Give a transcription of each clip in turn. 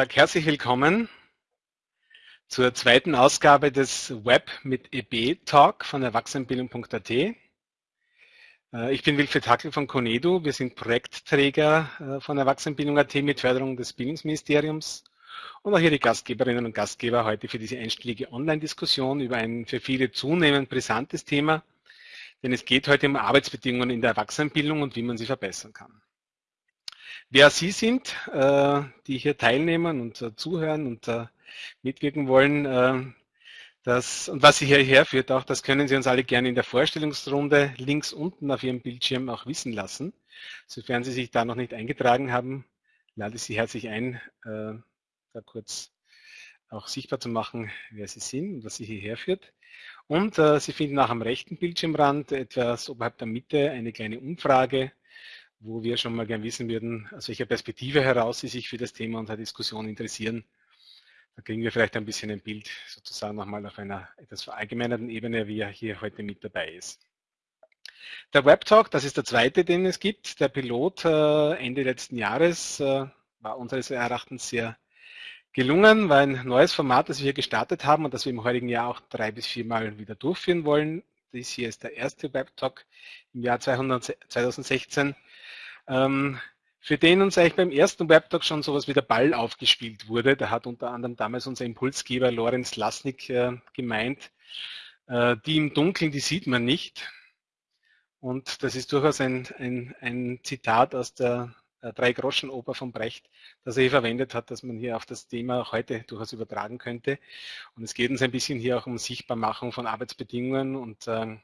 Sage herzlich willkommen zur zweiten Ausgabe des Web mit EB Talk von Erwachsenenbildung.at. Äh, ich bin Wilfried Hackel von Conedu. Wir sind Projektträger äh, von Erwachsenenbildung.at mit Förderung des Bildungsministeriums und auch hier die Gastgeberinnen und Gastgeber heute für diese einstündige Online-Diskussion über ein für viele zunehmend brisantes Thema, denn es geht heute um Arbeitsbedingungen in der Erwachsenenbildung und wie man sie verbessern kann. Wer Sie sind, äh, die hier teilnehmen und äh, zuhören und äh, mitwirken wollen, das, und was Sie hierher führt, auch das können Sie uns alle gerne in der Vorstellungsrunde links unten auf Ihrem Bildschirm auch wissen lassen. Sofern Sie sich da noch nicht eingetragen haben, lade ich Sie herzlich ein, da kurz auch sichtbar zu machen, wer Sie sind und was Sie hierher führt. Und äh, Sie finden auch am rechten Bildschirmrand etwas oberhalb der Mitte eine kleine Umfrage, wo wir schon mal gern wissen würden, aus welcher Perspektive heraus Sie sich für das Thema unserer Diskussion interessieren. Da kriegen wir vielleicht ein bisschen ein Bild sozusagen nochmal auf einer etwas verallgemeinerten Ebene, wie er hier heute mit dabei ist. Der Webtalk, das ist der zweite, den es gibt. Der Pilot äh, Ende letzten Jahres äh, war unseres Erachtens sehr gelungen, war ein neues Format, das wir hier gestartet haben und das wir im heutigen Jahr auch drei bis viermal wieder durchführen wollen. Dies hier ist der erste Webtalk im Jahr 200, 2016 ähm, für den uns eigentlich beim ersten Webtalk schon sowas wie der Ball aufgespielt wurde. Da hat unter anderem damals unser Impulsgeber Lorenz Lasnik äh, gemeint, äh, die im Dunkeln, die sieht man nicht. Und das ist durchaus ein, ein, ein Zitat aus der Drei-Groschen-Oper von Brecht, das er hier verwendet hat, dass man hier auf das Thema heute durchaus übertragen könnte. Und es geht uns ein bisschen hier auch um Sichtbarmachung von Arbeitsbedingungen und ähm,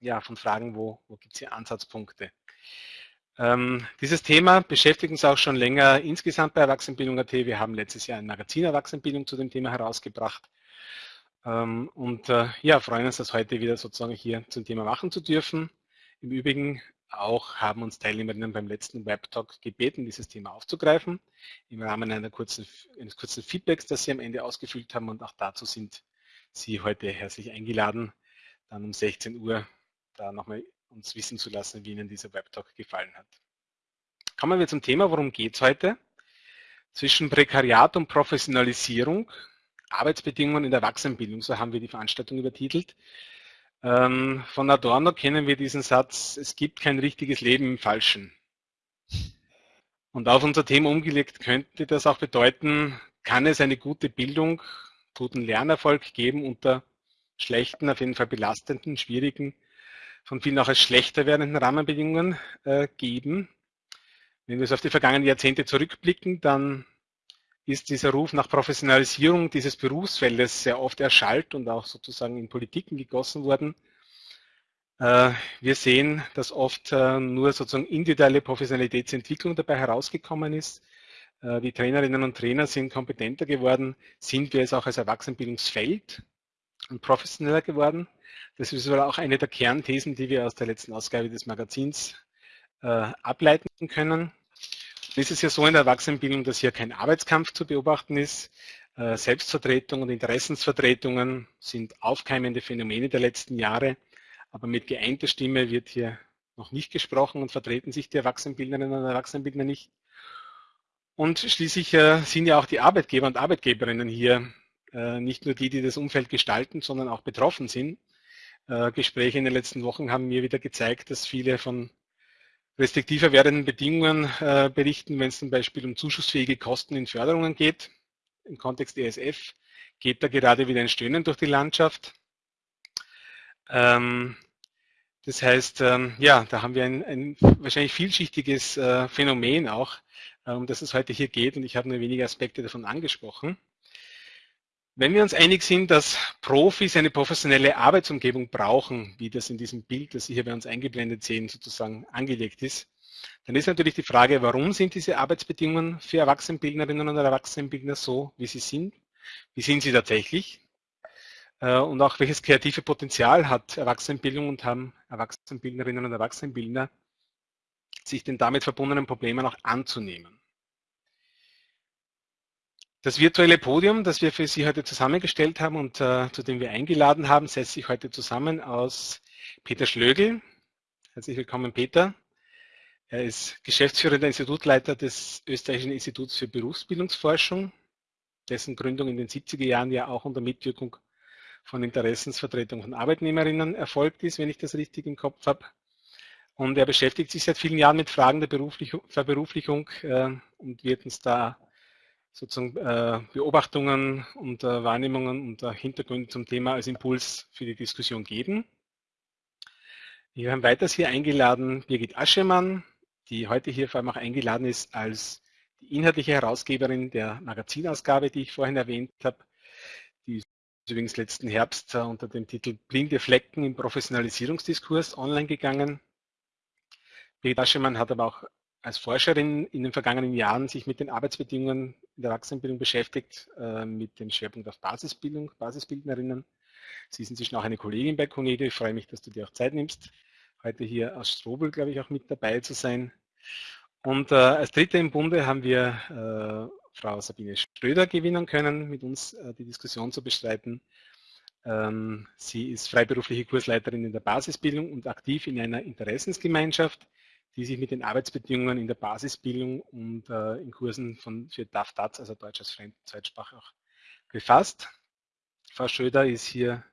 ja, von Fragen, wo, wo gibt es hier Ansatzpunkte. Ähm, dieses Thema beschäftigt uns auch schon länger insgesamt bei Erwachsenenbildung.at. Wir haben letztes Jahr ein Magazin Erwachsenenbildung zu dem Thema herausgebracht. Ähm, und äh, ja, freuen uns, das heute wieder sozusagen hier zum Thema machen zu dürfen. Im Übrigen auch haben uns Teilnehmerinnen beim letzten Webtalk gebeten, dieses Thema aufzugreifen, im Rahmen kurzen, eines kurzen Feedbacks, das Sie am Ende ausgefüllt haben. Und auch dazu sind Sie heute herzlich eingeladen, dann um 16 Uhr da nochmal uns wissen zu lassen, wie Ihnen dieser Webtalk gefallen hat. Kommen wir zum Thema, worum geht es heute? Zwischen Prekariat und Professionalisierung, Arbeitsbedingungen in der Erwachsenenbildung, so haben wir die Veranstaltung übertitelt. Ähm, von Adorno kennen wir diesen Satz, es gibt kein richtiges Leben im Falschen. Und auf unser Thema umgelegt könnte das auch bedeuten, kann es eine gute Bildung, guten Lernerfolg geben unter schlechten, auf jeden Fall belastenden, schwierigen von vielen auch als schlechter werdenden Rahmenbedingungen äh, geben. Wenn wir es auf die vergangenen Jahrzehnte zurückblicken, dann ist dieser Ruf nach Professionalisierung dieses Berufsfeldes sehr oft erschallt und auch sozusagen in Politiken gegossen worden. Äh, wir sehen, dass oft äh, nur sozusagen individuelle Professionalitätsentwicklung dabei herausgekommen ist. Äh, die Trainerinnen und Trainer sind kompetenter geworden, sind wir es auch als Erwachsenenbildungsfeld und professioneller geworden. Das ist auch eine der Kernthesen, die wir aus der letzten Ausgabe des Magazins äh, ableiten können. Es ist ja so in der Erwachsenenbildung, dass hier kein Arbeitskampf zu beobachten ist. Äh, Selbstvertretung und Interessensvertretungen sind aufkeimende Phänomene der letzten Jahre, aber mit geeinter Stimme wird hier noch nicht gesprochen und vertreten sich die Erwachsenenbildnerinnen und Erwachsenenbildner nicht. Und schließlich äh, sind ja auch die Arbeitgeber und Arbeitgeberinnen hier äh, nicht nur die, die das Umfeld gestalten, sondern auch betroffen sind. Äh, Gespräche in den letzten Wochen haben mir wieder gezeigt, dass viele von restriktiver werdenden Bedingungen äh, berichten, wenn es zum Beispiel um zuschussfähige Kosten in Förderungen geht. Im Kontext ESF geht da gerade wieder ein Stöhnen durch die Landschaft. Ähm, das heißt, ähm, ja, da haben wir ein, ein wahrscheinlich vielschichtiges äh, Phänomen auch, um das es heute hier geht und ich habe nur wenige Aspekte davon angesprochen. Wenn wir uns einig sind, dass Profis eine professionelle Arbeitsumgebung brauchen, wie das in diesem Bild, das Sie hier bei uns eingeblendet sehen, sozusagen angelegt ist, dann ist natürlich die Frage, warum sind diese Arbeitsbedingungen für Erwachsenenbildnerinnen und Erwachsenenbildner so, wie sie sind? Wie sind sie tatsächlich? Äh, und auch welches kreative Potenzial hat Erwachsenenbildung und haben Erwachsenenbildnerinnen und Erwachsenenbildner, sich den damit verbundenen Problemen auch anzunehmen? Das virtuelle Podium, das wir für Sie heute zusammengestellt haben und äh, zu dem wir eingeladen haben, setzt sich heute zusammen aus Peter Schlögel. Herzlich willkommen, Peter. Er ist geschäftsführender Institutleiter des Österreichischen Instituts für Berufsbildungsforschung, dessen Gründung in den 70er Jahren ja auch unter Mitwirkung von Interessensvertretung von Arbeitnehmerinnen erfolgt ist, wenn ich das richtig im Kopf habe. Und er beschäftigt sich seit vielen Jahren mit Fragen der Verberuflichung äh, und wird uns da sozusagen äh, Beobachtungen und äh, Wahrnehmungen und äh, Hintergründe zum Thema als Impuls für die Diskussion geben. Wir haben weiters hier eingeladen Birgit Aschemann, die heute hier vor allem auch eingeladen ist als die inhaltliche Herausgeberin der Magazinausgabe, die ich vorhin erwähnt habe. Die ist übrigens letzten Herbst äh, unter dem Titel Blinde Flecken im Professionalisierungsdiskurs online gegangen. Birgit Aschemann hat aber auch als Forscherin in den vergangenen Jahren sich mit den Arbeitsbedingungen in der Erwachsenenbildung beschäftigt, äh, mit dem Schwerpunkt auf Basisbildung, Basisbildnerinnen. Sie ist inzwischen auch eine Kollegin bei Conedo. Ich freue mich, dass du dir auch Zeit nimmst, heute hier aus Strobel, glaube ich, auch mit dabei zu sein. Und äh, als Dritte im Bunde haben wir äh, Frau Sabine Schröder gewinnen können, mit uns die Diskussion zu bestreiten. Ähm, sie ist freiberufliche Kursleiterin in der Basisbildung und aktiv in einer Interessensgemeinschaft, die sich mit den Arbeitsbedingungen in der Basisbildung und äh, in Kursen von, für DAF, DATS, also Deutsch als Fremdzweitsprache auch befasst. Frau Schröder ist hier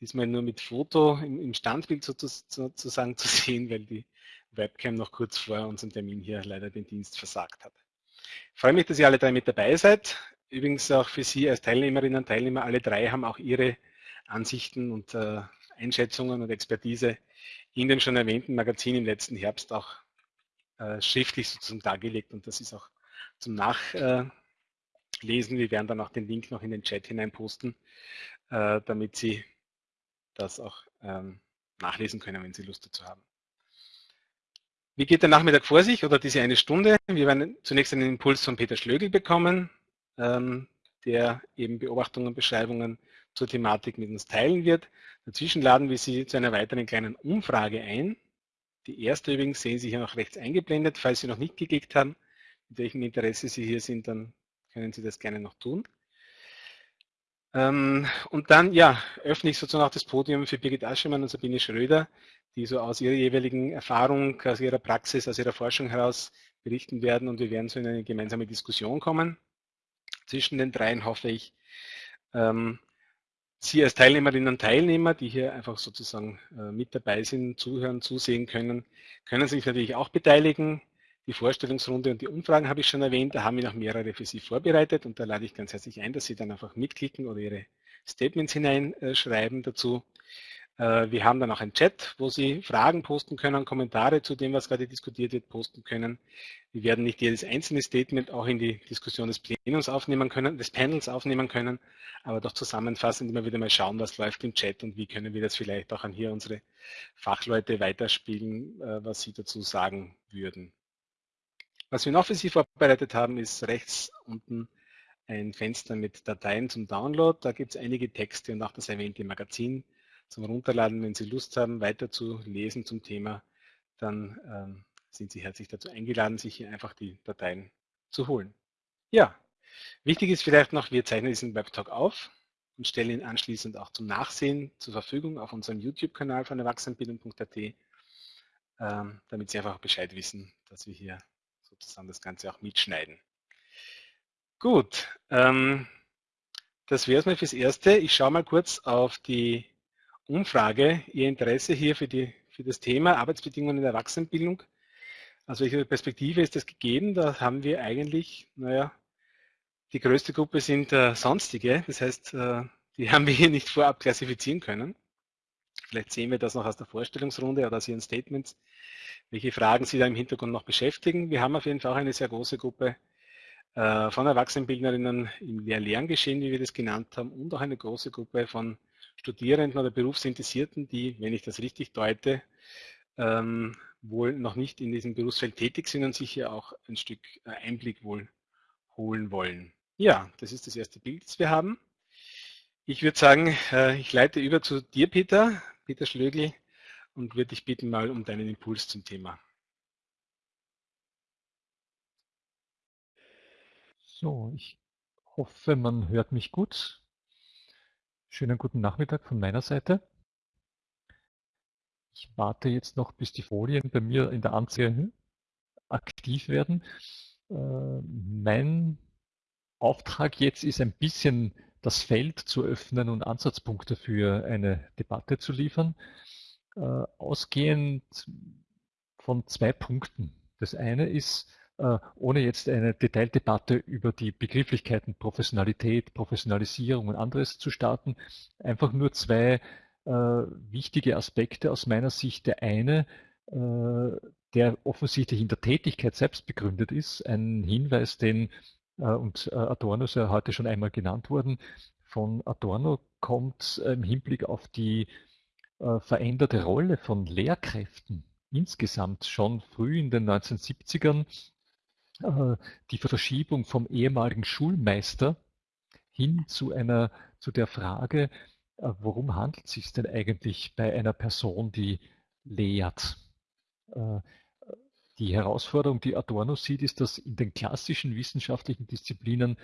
diesmal nur mit Foto im, im Standbild sozusagen zu sehen, weil die Webcam noch kurz vor unserem Termin hier leider den Dienst versagt hat. Ich freue mich, dass ihr alle drei mit dabei seid. Übrigens auch für Sie als Teilnehmerinnen und Teilnehmer, alle drei haben auch Ihre Ansichten und äh, Einschätzungen und Expertise in dem schon erwähnten Magazin im letzten Herbst auch äh, schriftlich sozusagen dargelegt und das ist auch zum Nachlesen. Wir werden dann auch den Link noch in den Chat hinein posten, äh, damit Sie das auch ähm, nachlesen können, wenn Sie Lust dazu haben. Wie geht der Nachmittag vor sich oder diese eine Stunde? Wir werden zunächst einen Impuls von Peter Schlögel bekommen, ähm, der eben Beobachtungen und Beschreibungen zur Thematik mit uns teilen wird. Dazwischen laden wir Sie zu einer weiteren kleinen Umfrage ein. Die erste übrigens sehen Sie hier noch rechts eingeblendet. Falls Sie noch nicht geklickt haben, mit welchem Interesse Sie hier sind, dann können Sie das gerne noch tun. Ähm, und dann, ja, öffne ich sozusagen auch das Podium für Birgit Aschemann und Sabine Schröder, die so aus ihrer jeweiligen Erfahrung, aus ihrer Praxis, aus ihrer Forschung heraus berichten werden und wir werden so in eine gemeinsame Diskussion kommen. Zwischen den dreien hoffe ich, ähm, Sie als Teilnehmerinnen und Teilnehmer, die hier einfach sozusagen äh, mit dabei sind, zuhören, zusehen können, können sich natürlich auch beteiligen. Die Vorstellungsrunde und die Umfragen habe ich schon erwähnt, da haben wir noch mehrere für Sie vorbereitet und da lade ich ganz herzlich ein, dass Sie dann einfach mitklicken oder Ihre Statements hineinschreiben dazu. Äh, wir haben dann auch einen Chat, wo Sie Fragen posten können, Kommentare zu dem, was gerade diskutiert wird, posten können. Wir werden nicht jedes einzelne Statement auch in die Diskussion des Plenums aufnehmen können, des Panels aufnehmen können, aber doch zusammenfassend immer wieder mal schauen, was läuft im Chat und wie können wir das vielleicht auch an hier unsere Fachleute weiterspielen, äh, was sie dazu sagen würden. Was wir noch für Sie vorbereitet haben, ist rechts unten ein Fenster mit Dateien zum Download. Da gibt es einige Texte und auch das erwähnte Magazin zum Runterladen. Wenn Sie Lust haben, weiter zu lesen zum Thema, dann ähm, sind Sie herzlich dazu eingeladen, sich hier einfach die Dateien zu holen. Ja, wichtig ist vielleicht noch, wir zeichnen diesen Webtalk auf und stellen ihn anschließend auch zum Nachsehen zur Verfügung auf unserem YouTube-Kanal von erwachsenenbildung.at, ähm, damit Sie einfach Bescheid wissen, dass wir hier sozusagen das Ganze auch mitschneiden. Gut, ähm, das wäre es mal fürs Erste. Ich schaue mal kurz auf die Umfrage, Ihr Interesse hier für, die, für das Thema Arbeitsbedingungen in der Erwachsenenbildung. Aus welcher Perspektive ist das gegeben? Da haben wir eigentlich, naja, die größte Gruppe sind äh, Sonstige. Das heißt, äh, die haben wir hier nicht vorab klassifizieren können. Vielleicht sehen wir das noch aus der Vorstellungsrunde oder aus Ihren Statements, welche Fragen Sie da im Hintergrund noch beschäftigen. Wir haben auf jeden Fall auch eine sehr große Gruppe äh, von Erwachsenenbildnerinnen im Lehr-Lerngeschehen, wie wir das genannt haben, und auch eine große Gruppe von Studierenden oder Berufsinteressierten, die, wenn ich das richtig deute, ähm, wohl noch nicht in diesem Berufsfeld tätig sind und sich hier auch ein Stück äh, Einblick wohl holen wollen. Ja, das ist das erste Bild, das wir haben. Ich würde sagen, äh, ich leite über zu dir, Peter, Peter Schlögl, und würde dich bitten mal um deinen Impuls zum Thema. So, ich hoffe, man hört mich gut. Schönen guten Nachmittag von meiner Seite. Ich warte jetzt noch, bis die Folien bei mir in der Anzeige aktiv werden. Äh, mein Auftrag jetzt ist ein bisschen das Feld zu öffnen und Ansatzpunkte für eine Debatte zu liefern, äh, ausgehend von zwei Punkten. Das eine ist, ohne jetzt eine Detaildebatte über die Begrifflichkeiten Professionalität, Professionalisierung und anderes zu starten, einfach nur zwei äh, wichtige Aspekte aus meiner Sicht. Der eine, der offensichtlich in der Tätigkeit selbst begründet ist, ein Hinweis, den und Adorno ist ja heute schon einmal genannt worden, von Adorno kommt im Hinblick auf die veränderte Rolle von Lehrkräften insgesamt schon früh in den 1970ern äh, die Verschiebung vom ehemaligen Schulmeister hin zu einer, zu der Frage, äh, worum handelt es sich denn eigentlich bei einer Person, die lehrt? Äh, die Herausforderung, die Adorno sieht, ist, dass in den klassischen wissenschaftlichen Disziplinen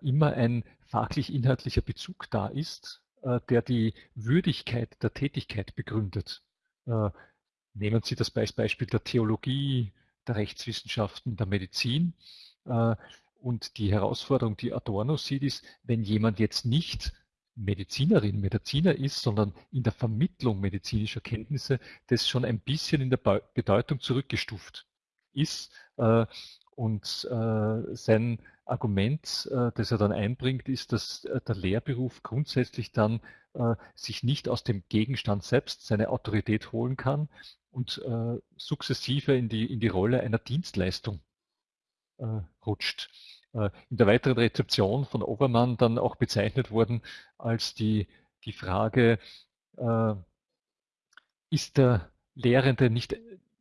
immer ein fachlich-inhaltlicher Bezug da ist, der die Würdigkeit der Tätigkeit begründet. Nehmen Sie das Beispiel der Theologie, der Rechtswissenschaften, der Medizin. Äh, und die Herausforderung, die Adorno sieht, ist, wenn jemand jetzt nicht Medizinerin, Mediziner ist, sondern in der Vermittlung medizinischer Kenntnisse, das schon ein bisschen in der Bedeutung zurückgestuft ist. Äh, und äh, sein Argument, das er dann einbringt, ist, dass der Lehrberuf grundsätzlich dann sich nicht aus dem Gegenstand selbst seine Autorität holen kann, und äh, sukzessive in die, in die Rolle einer Dienstleistung äh, rutscht. Äh, in der weiteren Rezeption von Obermann dann auch bezeichnet worden als die, die Frage, äh, ist der Lehrende nicht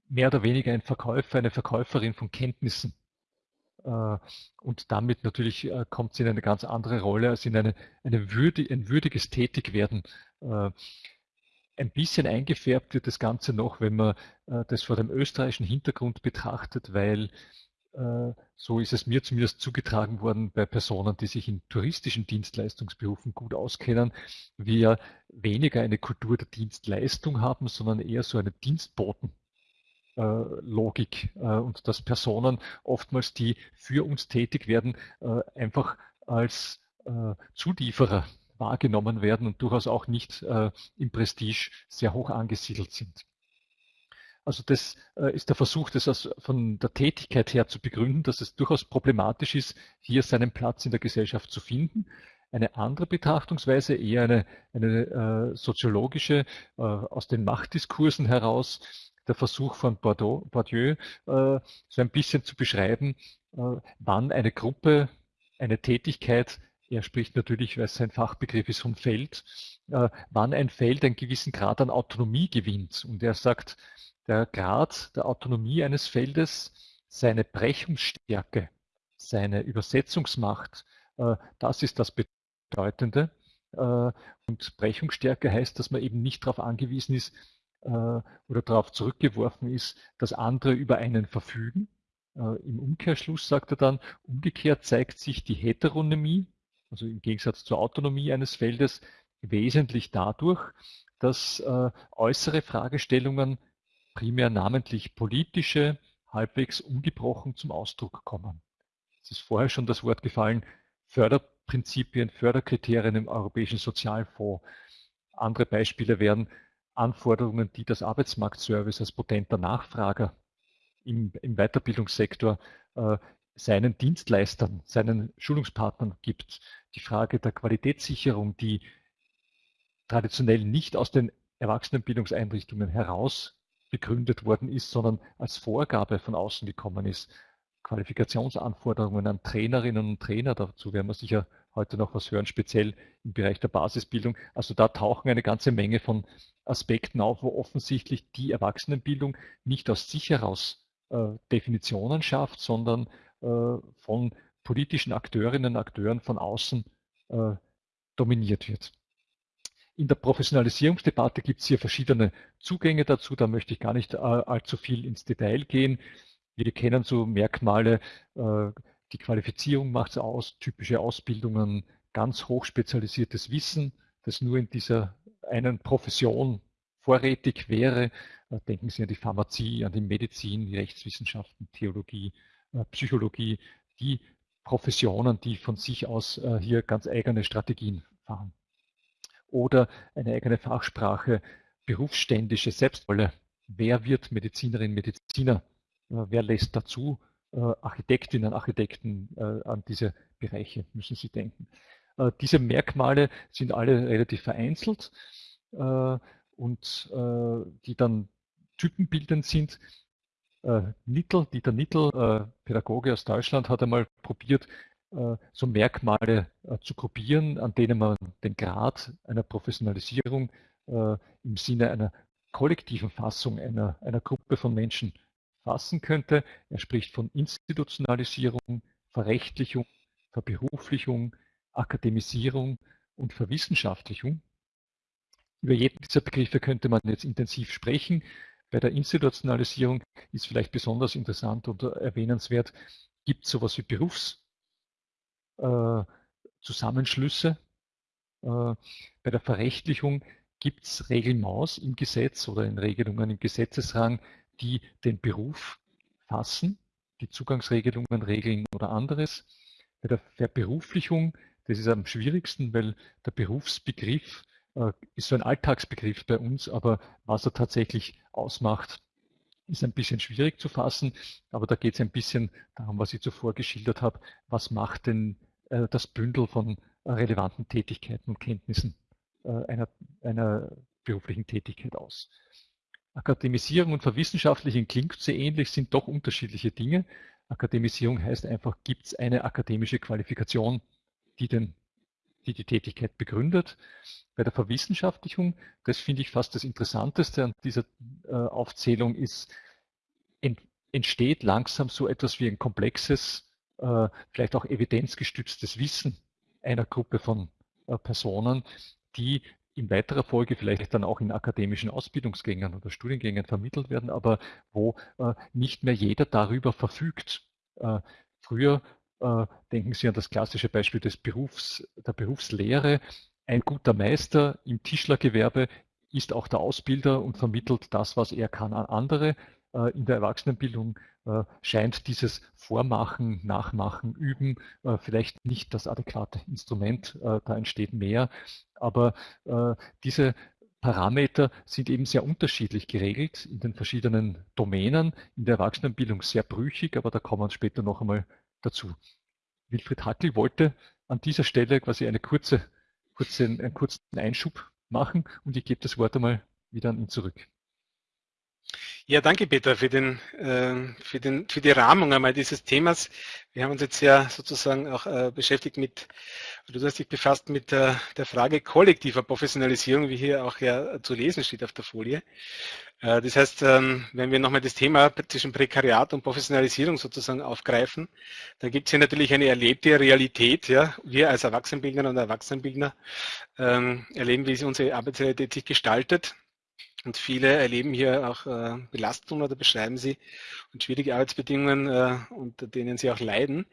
mehr oder weniger ein Verkäufer, eine Verkäuferin von Kenntnissen? Äh, und damit natürlich äh, kommt sie in eine ganz andere Rolle als in eine, eine würdi, ein würdiges Tätigwerden ein bisschen eingefärbt wird das Ganze noch, wenn man äh, das vor dem österreichischen Hintergrund betrachtet, weil äh, so ist es mir zumindest zugetragen worden bei Personen, die sich in touristischen Dienstleistungsberufen gut auskennen, wir weniger eine Kultur der Dienstleistung haben, sondern eher so eine Dienstboten. Äh, Logik äh, und dass Personen oftmals, die für uns tätig werden, äh, einfach als Zulieferer wahrgenommen werden und durchaus auch nicht im Prestige sehr hoch angesiedelt sind. Also das ist der Versuch, das von der Tätigkeit her zu begründen, dass es durchaus problematisch ist, hier seinen Platz in der Gesellschaft zu finden. Eine andere Betrachtungsweise, eher eine, eine äh, soziologische, äh, aus den Machtdiskursen heraus, der Versuch von Bordeaux, Bourdieu, äh, so ein bisschen zu beschreiben, äh, wann eine Gruppe eine Tätigkeit er spricht natürlich, weil sein Fachbegriff ist, vom Feld, äh, wann ein Feld einen gewissen Grad an Autonomie gewinnt. Und er sagt, der Grad der Autonomie eines Feldes, seine Brechungsstärke, seine Übersetzungsmacht, äh, das ist das Bedeutende. Äh, und Brechungsstärke heißt, dass man eben nicht darauf angewiesen ist oder darauf zurückgeworfen ist, dass andere über einen verfügen. Äh, Im Umkehrschluss sagt er dann, umgekehrt zeigt sich die Heteronomie, also im Gegensatz zur Autonomie eines Feldes, wesentlich dadurch, dass äh, äußere Fragestellungen, primär namentlich politische, halbwegs ungebrochen zum Ausdruck kommen. Es ist vorher schon das Wort gefallen, Förderprinzipien, Förderkriterien im Europäischen Sozialfonds. Andere Beispiele wären Anforderungen, die das Arbeitsmarktservice als potenter Nachfrager im, im Weiterbildungssektor äh, seinen Dienstleistern, seinen Schulungspartnern gibt. Die Frage der Qualitätssicherung, die traditionell nicht aus den Erwachsenenbildungseinrichtungen heraus begründet worden ist, sondern als Vorgabe von außen gekommen ist. Qualifikationsanforderungen an Trainerinnen und Trainer, dazu werden wir sicher heute noch was hören, speziell im Bereich der Basisbildung. Also da tauchen eine ganze Menge von Aspekten auf, wo offensichtlich die Erwachsenenbildung nicht aus sich heraus äh, Definitionen schafft, sondern äh, von politischen Akteurinnen und Akteuren von außen äh, dominiert wird. In der Professionalisierungsdebatte gibt es hier verschiedene Zugänge dazu, da möchte ich gar nicht äh, allzu viel ins Detail gehen. Wir kennen so Merkmale, die Qualifizierung macht es aus, typische Ausbildungen, ganz hochspezialisiertes Wissen, das nur in dieser einen Profession vorrätig wäre. Denken Sie an die Pharmazie, an die Medizin, die Rechtswissenschaften, Theologie, Psychologie, die Professionen, die von sich aus hier ganz eigene Strategien fahren. Oder eine eigene Fachsprache, berufsständische Selbstrolle. Wer wird Medizinerin, Mediziner? Wer lässt dazu Architektinnen, Architekten an diese Bereiche, müssen Sie denken. Diese Merkmale sind alle relativ vereinzelt und die dann typenbildend sind. Nittel, Dieter Nittel, Pädagoge aus Deutschland, hat einmal probiert, so Merkmale zu gruppieren, an denen man den Grad einer Professionalisierung im Sinne einer kollektiven Fassung einer, einer Gruppe von Menschen fassen könnte. Er spricht von Institutionalisierung, Verrechtlichung, Verberuflichung, Akademisierung und Verwissenschaftlichung. Über jeden dieser Begriffe könnte man jetzt intensiv sprechen. Bei der Institutionalisierung ist vielleicht besonders interessant oder erwähnenswert, gibt es sowas wie Berufszusammenschlüsse. Äh, äh, bei der Verrechtlichung gibt es Regelmaus im Gesetz oder in Regelungen im Gesetzesrang, die den Beruf fassen, die Zugangsregelungen regeln oder anderes. Bei der Verberuflichung, das ist am schwierigsten, weil der Berufsbegriff äh, ist so ein Alltagsbegriff bei uns, aber was er tatsächlich ausmacht, ist ein bisschen schwierig zu fassen, aber da geht es ein bisschen darum, was ich zuvor geschildert habe. Was macht denn äh, das Bündel von relevanten Tätigkeiten und Kenntnissen äh, einer, einer beruflichen Tätigkeit aus? Akademisierung und Verwissenschaftlichen klingt sehr ähnlich, sind doch unterschiedliche Dinge. Akademisierung heißt einfach, gibt es eine akademische Qualifikation, die den die die Tätigkeit begründet. Bei der Verwissenschaftlichung, das finde ich fast das Interessanteste an dieser äh, Aufzählung, ist, ent, entsteht langsam so etwas wie ein komplexes, äh, vielleicht auch evidenzgestütztes Wissen einer Gruppe von äh, Personen, die in weiterer Folge vielleicht dann auch in akademischen Ausbildungsgängen oder Studiengängen vermittelt werden, aber wo äh, nicht mehr jeder darüber verfügt. Äh, früher äh, denken Sie an das klassische Beispiel des Berufs, der Berufslehre. Ein guter Meister im Tischlergewerbe ist auch der Ausbilder und vermittelt das, was er kann an andere. Äh, in der Erwachsenenbildung äh, scheint dieses Vormachen, Nachmachen, Üben vielleicht nicht das adäquate Instrument. Da entsteht mehr. Aber diese Parameter sind eben sehr unterschiedlich geregelt in den verschiedenen Domänen. In der Erwachsenenbildung sehr brüchig, aber da kommen wir später noch einmal dazu. Wilfried Hackel wollte an dieser Stelle quasi eine kurze, kurze, einen kurzen Einschub machen und ich gebe das Wort einmal wieder an ihn zurück. Ja, danke Peter für, den, äh, für, den, für die Rahmung einmal dieses Themas. Wir haben uns jetzt ja sozusagen auch äh, beschäftigt mit, du hast dich befasst mit äh, der Frage kollektiver Professionalisierung, wie hier auch ja zu lesen steht auf der Folie. Äh, das heißt, ähm, wenn wir nochmal das Thema zwischen Prekariat und Professionalisierung sozusagen aufgreifen, dann gibt es hier natürlich eine erlebte Realität. Ja? Wir als Erwachsenenbildner und Erwachsenenbildner ähm, erleben, wie unsere Arbeitsrealität sich gestaltet. Und viele erleben hier auch äh, Belastungen oder beschreiben sie und schwierige Arbeitsbedingungen, äh, unter denen sie auch leiden.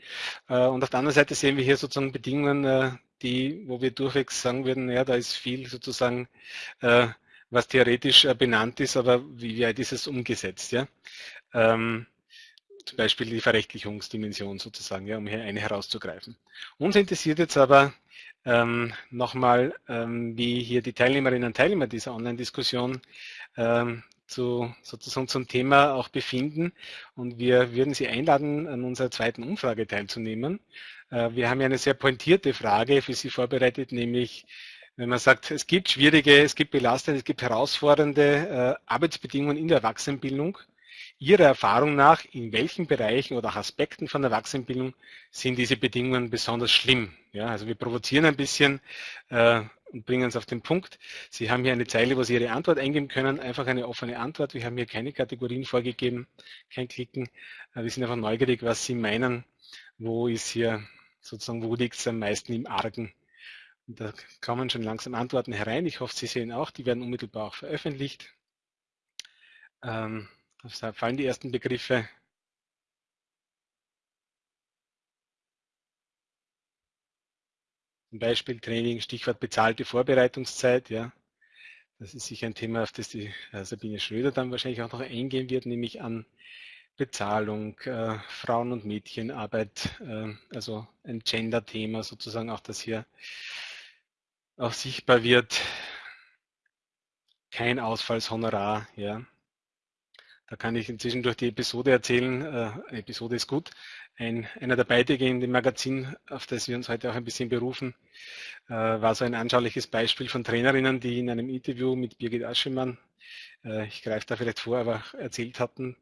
Äh, und auf der anderen Seite sehen wir hier sozusagen Bedingungen, äh, die, wo wir durchwegs sagen würden, ja, da ist viel sozusagen, äh, was theoretisch äh, benannt ist, aber wie weit ist es umgesetzt, ja? Ähm, zum Beispiel die Verrechtlichungsdimension sozusagen, ja, um hier eine herauszugreifen. Uns interessiert jetzt aber ähm, nochmal, ähm, wie hier die Teilnehmerinnen und Teilnehmer dieser Online-Diskussion ähm, zu, sozusagen zum Thema auch befinden. Und wir würden Sie einladen, an unserer zweiten Umfrage teilzunehmen. Äh, wir haben ja eine sehr pointierte Frage für Sie vorbereitet, nämlich wenn man sagt, es gibt schwierige, es gibt belastende, es gibt herausfordernde äh, Arbeitsbedingungen in der Erwachsenenbildung Ihrer Erfahrung nach, in welchen Bereichen oder Aspekten von Erwachsenenbildung sind diese Bedingungen besonders schlimm? Ja, also wir provozieren ein bisschen äh, und bringen es auf den Punkt. Sie haben hier eine Zeile, wo Sie Ihre Antwort eingeben können, einfach eine offene Antwort. Wir haben hier keine Kategorien vorgegeben, kein Klicken. Äh, wir sind einfach neugierig, was Sie meinen. Wo ist hier sozusagen, wo liegt es am meisten im Argen? Und da kommen schon langsam Antworten herein. Ich hoffe, Sie sehen auch, die werden unmittelbar auch veröffentlicht. Ähm, da fallen die ersten Begriffe. Zum Beispiel Training, Stichwort bezahlte Vorbereitungszeit. Ja. Das ist sicher ein Thema, auf das die äh, Sabine Schröder dann wahrscheinlich auch noch eingehen wird, nämlich an Bezahlung, äh, Frauen- und Mädchenarbeit, äh, also ein Gender-Thema sozusagen, auch das hier auch sichtbar wird. Kein Ausfallshonorar, ja. Da kann ich inzwischen durch die Episode erzählen, äh, Episode ist gut, ein, einer der Beiträge in dem Magazin, auf das wir uns heute auch ein bisschen berufen, äh, war so ein anschauliches Beispiel von Trainerinnen, die in einem Interview mit Birgit Aschemann, äh, ich greife da vielleicht vor, aber erzählt hatten,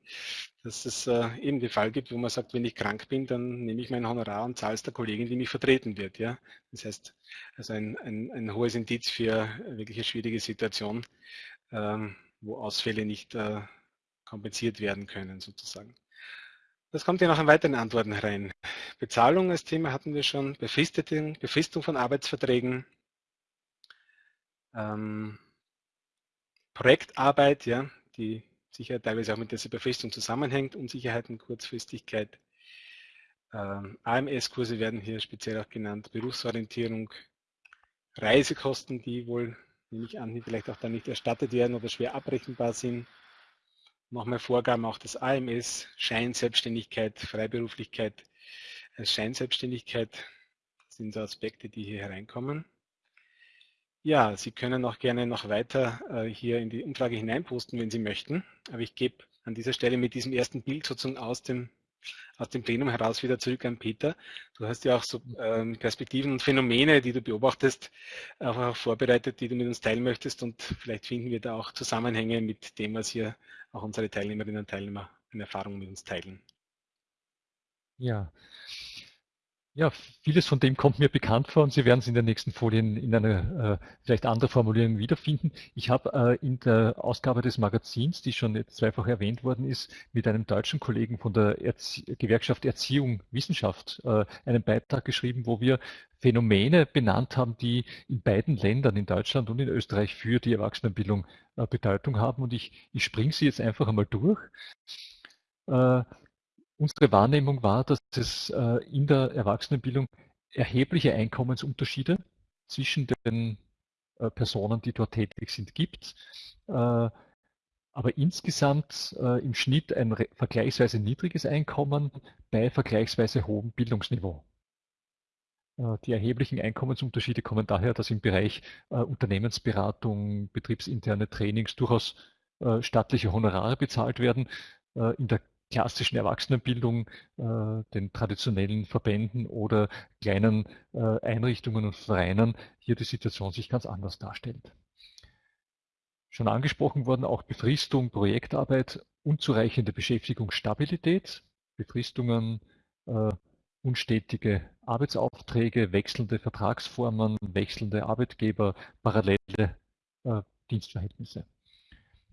dass es äh, eben den Fall gibt, wo man sagt, wenn ich krank bin, dann nehme ich mein Honorar und zahle es der Kollegin, die mich vertreten wird. Ja? Das heißt, also ein, ein, ein hohes Indiz für wirklich eine schwierige Situation, ähm, wo Ausfälle nicht äh, kompensiert werden können sozusagen. Das kommt ja noch an weiteren Antworten herein. Bezahlung als Thema hatten wir schon, Befristung, Befristung von Arbeitsverträgen, ähm, Projektarbeit, ja, die sicher teilweise auch mit dieser Befristung zusammenhängt, Unsicherheiten, Kurzfristigkeit. Ähm, AMS-Kurse werden hier speziell auch genannt, Berufsorientierung, Reisekosten, die wohl, nehme ich an, vielleicht auch dann nicht erstattet werden oder schwer abrechenbar sind nochmal Vorgaben auch des AMS, Scheinselbstständigkeit, Freiberuflichkeit äh, Scheinselbstständigkeit sind so Aspekte, die hier hereinkommen. Ja, Sie können auch gerne noch weiter äh, hier in die Umfrage hineinposten, wenn Sie möchten. Aber ich gebe an dieser Stelle mit diesem ersten Bild sozusagen aus dem aus dem Plenum heraus wieder zurück an Peter. Du hast ja auch so ähm, Perspektiven und Phänomene, die du beobachtest, auch vorbereitet, die du mit uns teilen möchtest und vielleicht finden wir da auch Zusammenhänge mit dem, was hier auch unsere Teilnehmerinnen und Teilnehmer in Erfahrung mit uns teilen. Ja, ja, vieles von dem kommt mir bekannt vor und Sie werden es in den nächsten Folien in einer äh, vielleicht anderen Formulierung wiederfinden. Ich habe äh, in der Ausgabe des Magazins, die schon jetzt zweifach erwähnt worden ist, mit einem deutschen Kollegen von der Erzie Gewerkschaft Erziehung Wissenschaft äh, einen Beitrag geschrieben, wo wir Phänomene benannt haben, die in beiden Ländern, in Deutschland und in Österreich, für die Erwachsenenbildung äh, Bedeutung haben. Und ich, ich springe sie jetzt einfach einmal durch. Unsere Wahrnehmung war, dass es äh, in der Erwachsenenbildung erhebliche Einkommensunterschiede zwischen den äh, Personen, die dort tätig sind, gibt. Äh, aber insgesamt im Schnitt ein vergleichsweise niedriges Einkommen bei vergleichsweise hohem Bildungsniveau. Die erheblichen Einkommensunterschiede kommen daher, dass im Bereich Unternehmensberatung, betriebsinterne Trainings durchaus staatliche Honorare bezahlt werden. In der klassischen Erwachsenenbildung, äh, den traditionellen Verbänden oder kleinen äh, Einrichtungen und Vereinen hier die Situation sich ganz anders darstellt. Schon angesprochen worden auch Befristung, Projektarbeit, unzureichende Beschäftigungsstabilität, Befristungen, äh, unstetige Arbeitsaufträge, wechselnde Vertragsformen, wechselnde Arbeitgeber, parallele Dienstverhältnisse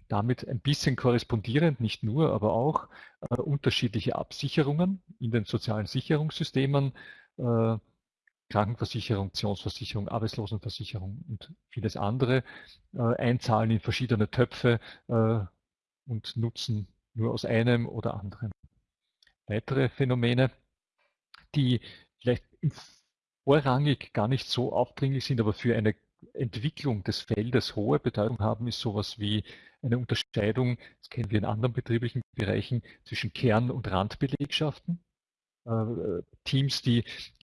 damit ein bisschen korrespondierend, nicht nur, aber auch äh, unterschiedliche Absicherungen in den sozialen Sicherungssystemen, äh, Krankenversicherung, Pensionsversicherung, Arbeitslosenversicherung und vieles andere, äh, einzahlen in verschiedene Töpfe äh, und nutzen nur aus einem oder anderen. Weitere Phänomene, die vielleicht vorrangig gar nicht so aufdringlich sind, aber für eine Entwicklung des Feldes hohe Bedeutung haben, ist sowas wie eine Unterscheidung, das kennen wir in anderen betrieblichen Bereichen, zwischen Kern- und Randbelegschaften. Äh, Teams, die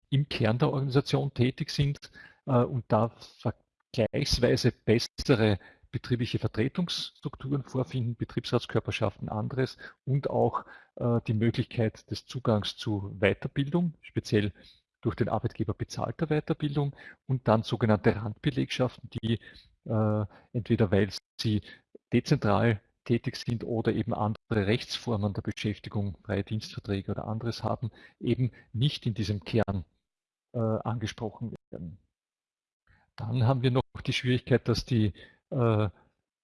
im Kern der Organisation tätig sind äh, und da vergleichsweise bessere betriebliche Vertretungsstrukturen vorfinden, Betriebsratskörperschaften anderes und auch äh, die Möglichkeit des Zugangs zu Weiterbildung, speziell durch den Arbeitgeber bezahlter Weiterbildung und dann sogenannte Randbelegschaften, die äh, entweder weil sie dezentral tätig sind oder eben andere Rechtsformen der Beschäftigung, freie Dienstverträge oder anderes haben, eben nicht in diesem Kern äh, angesprochen werden. Dann haben wir noch die Schwierigkeit, dass die äh,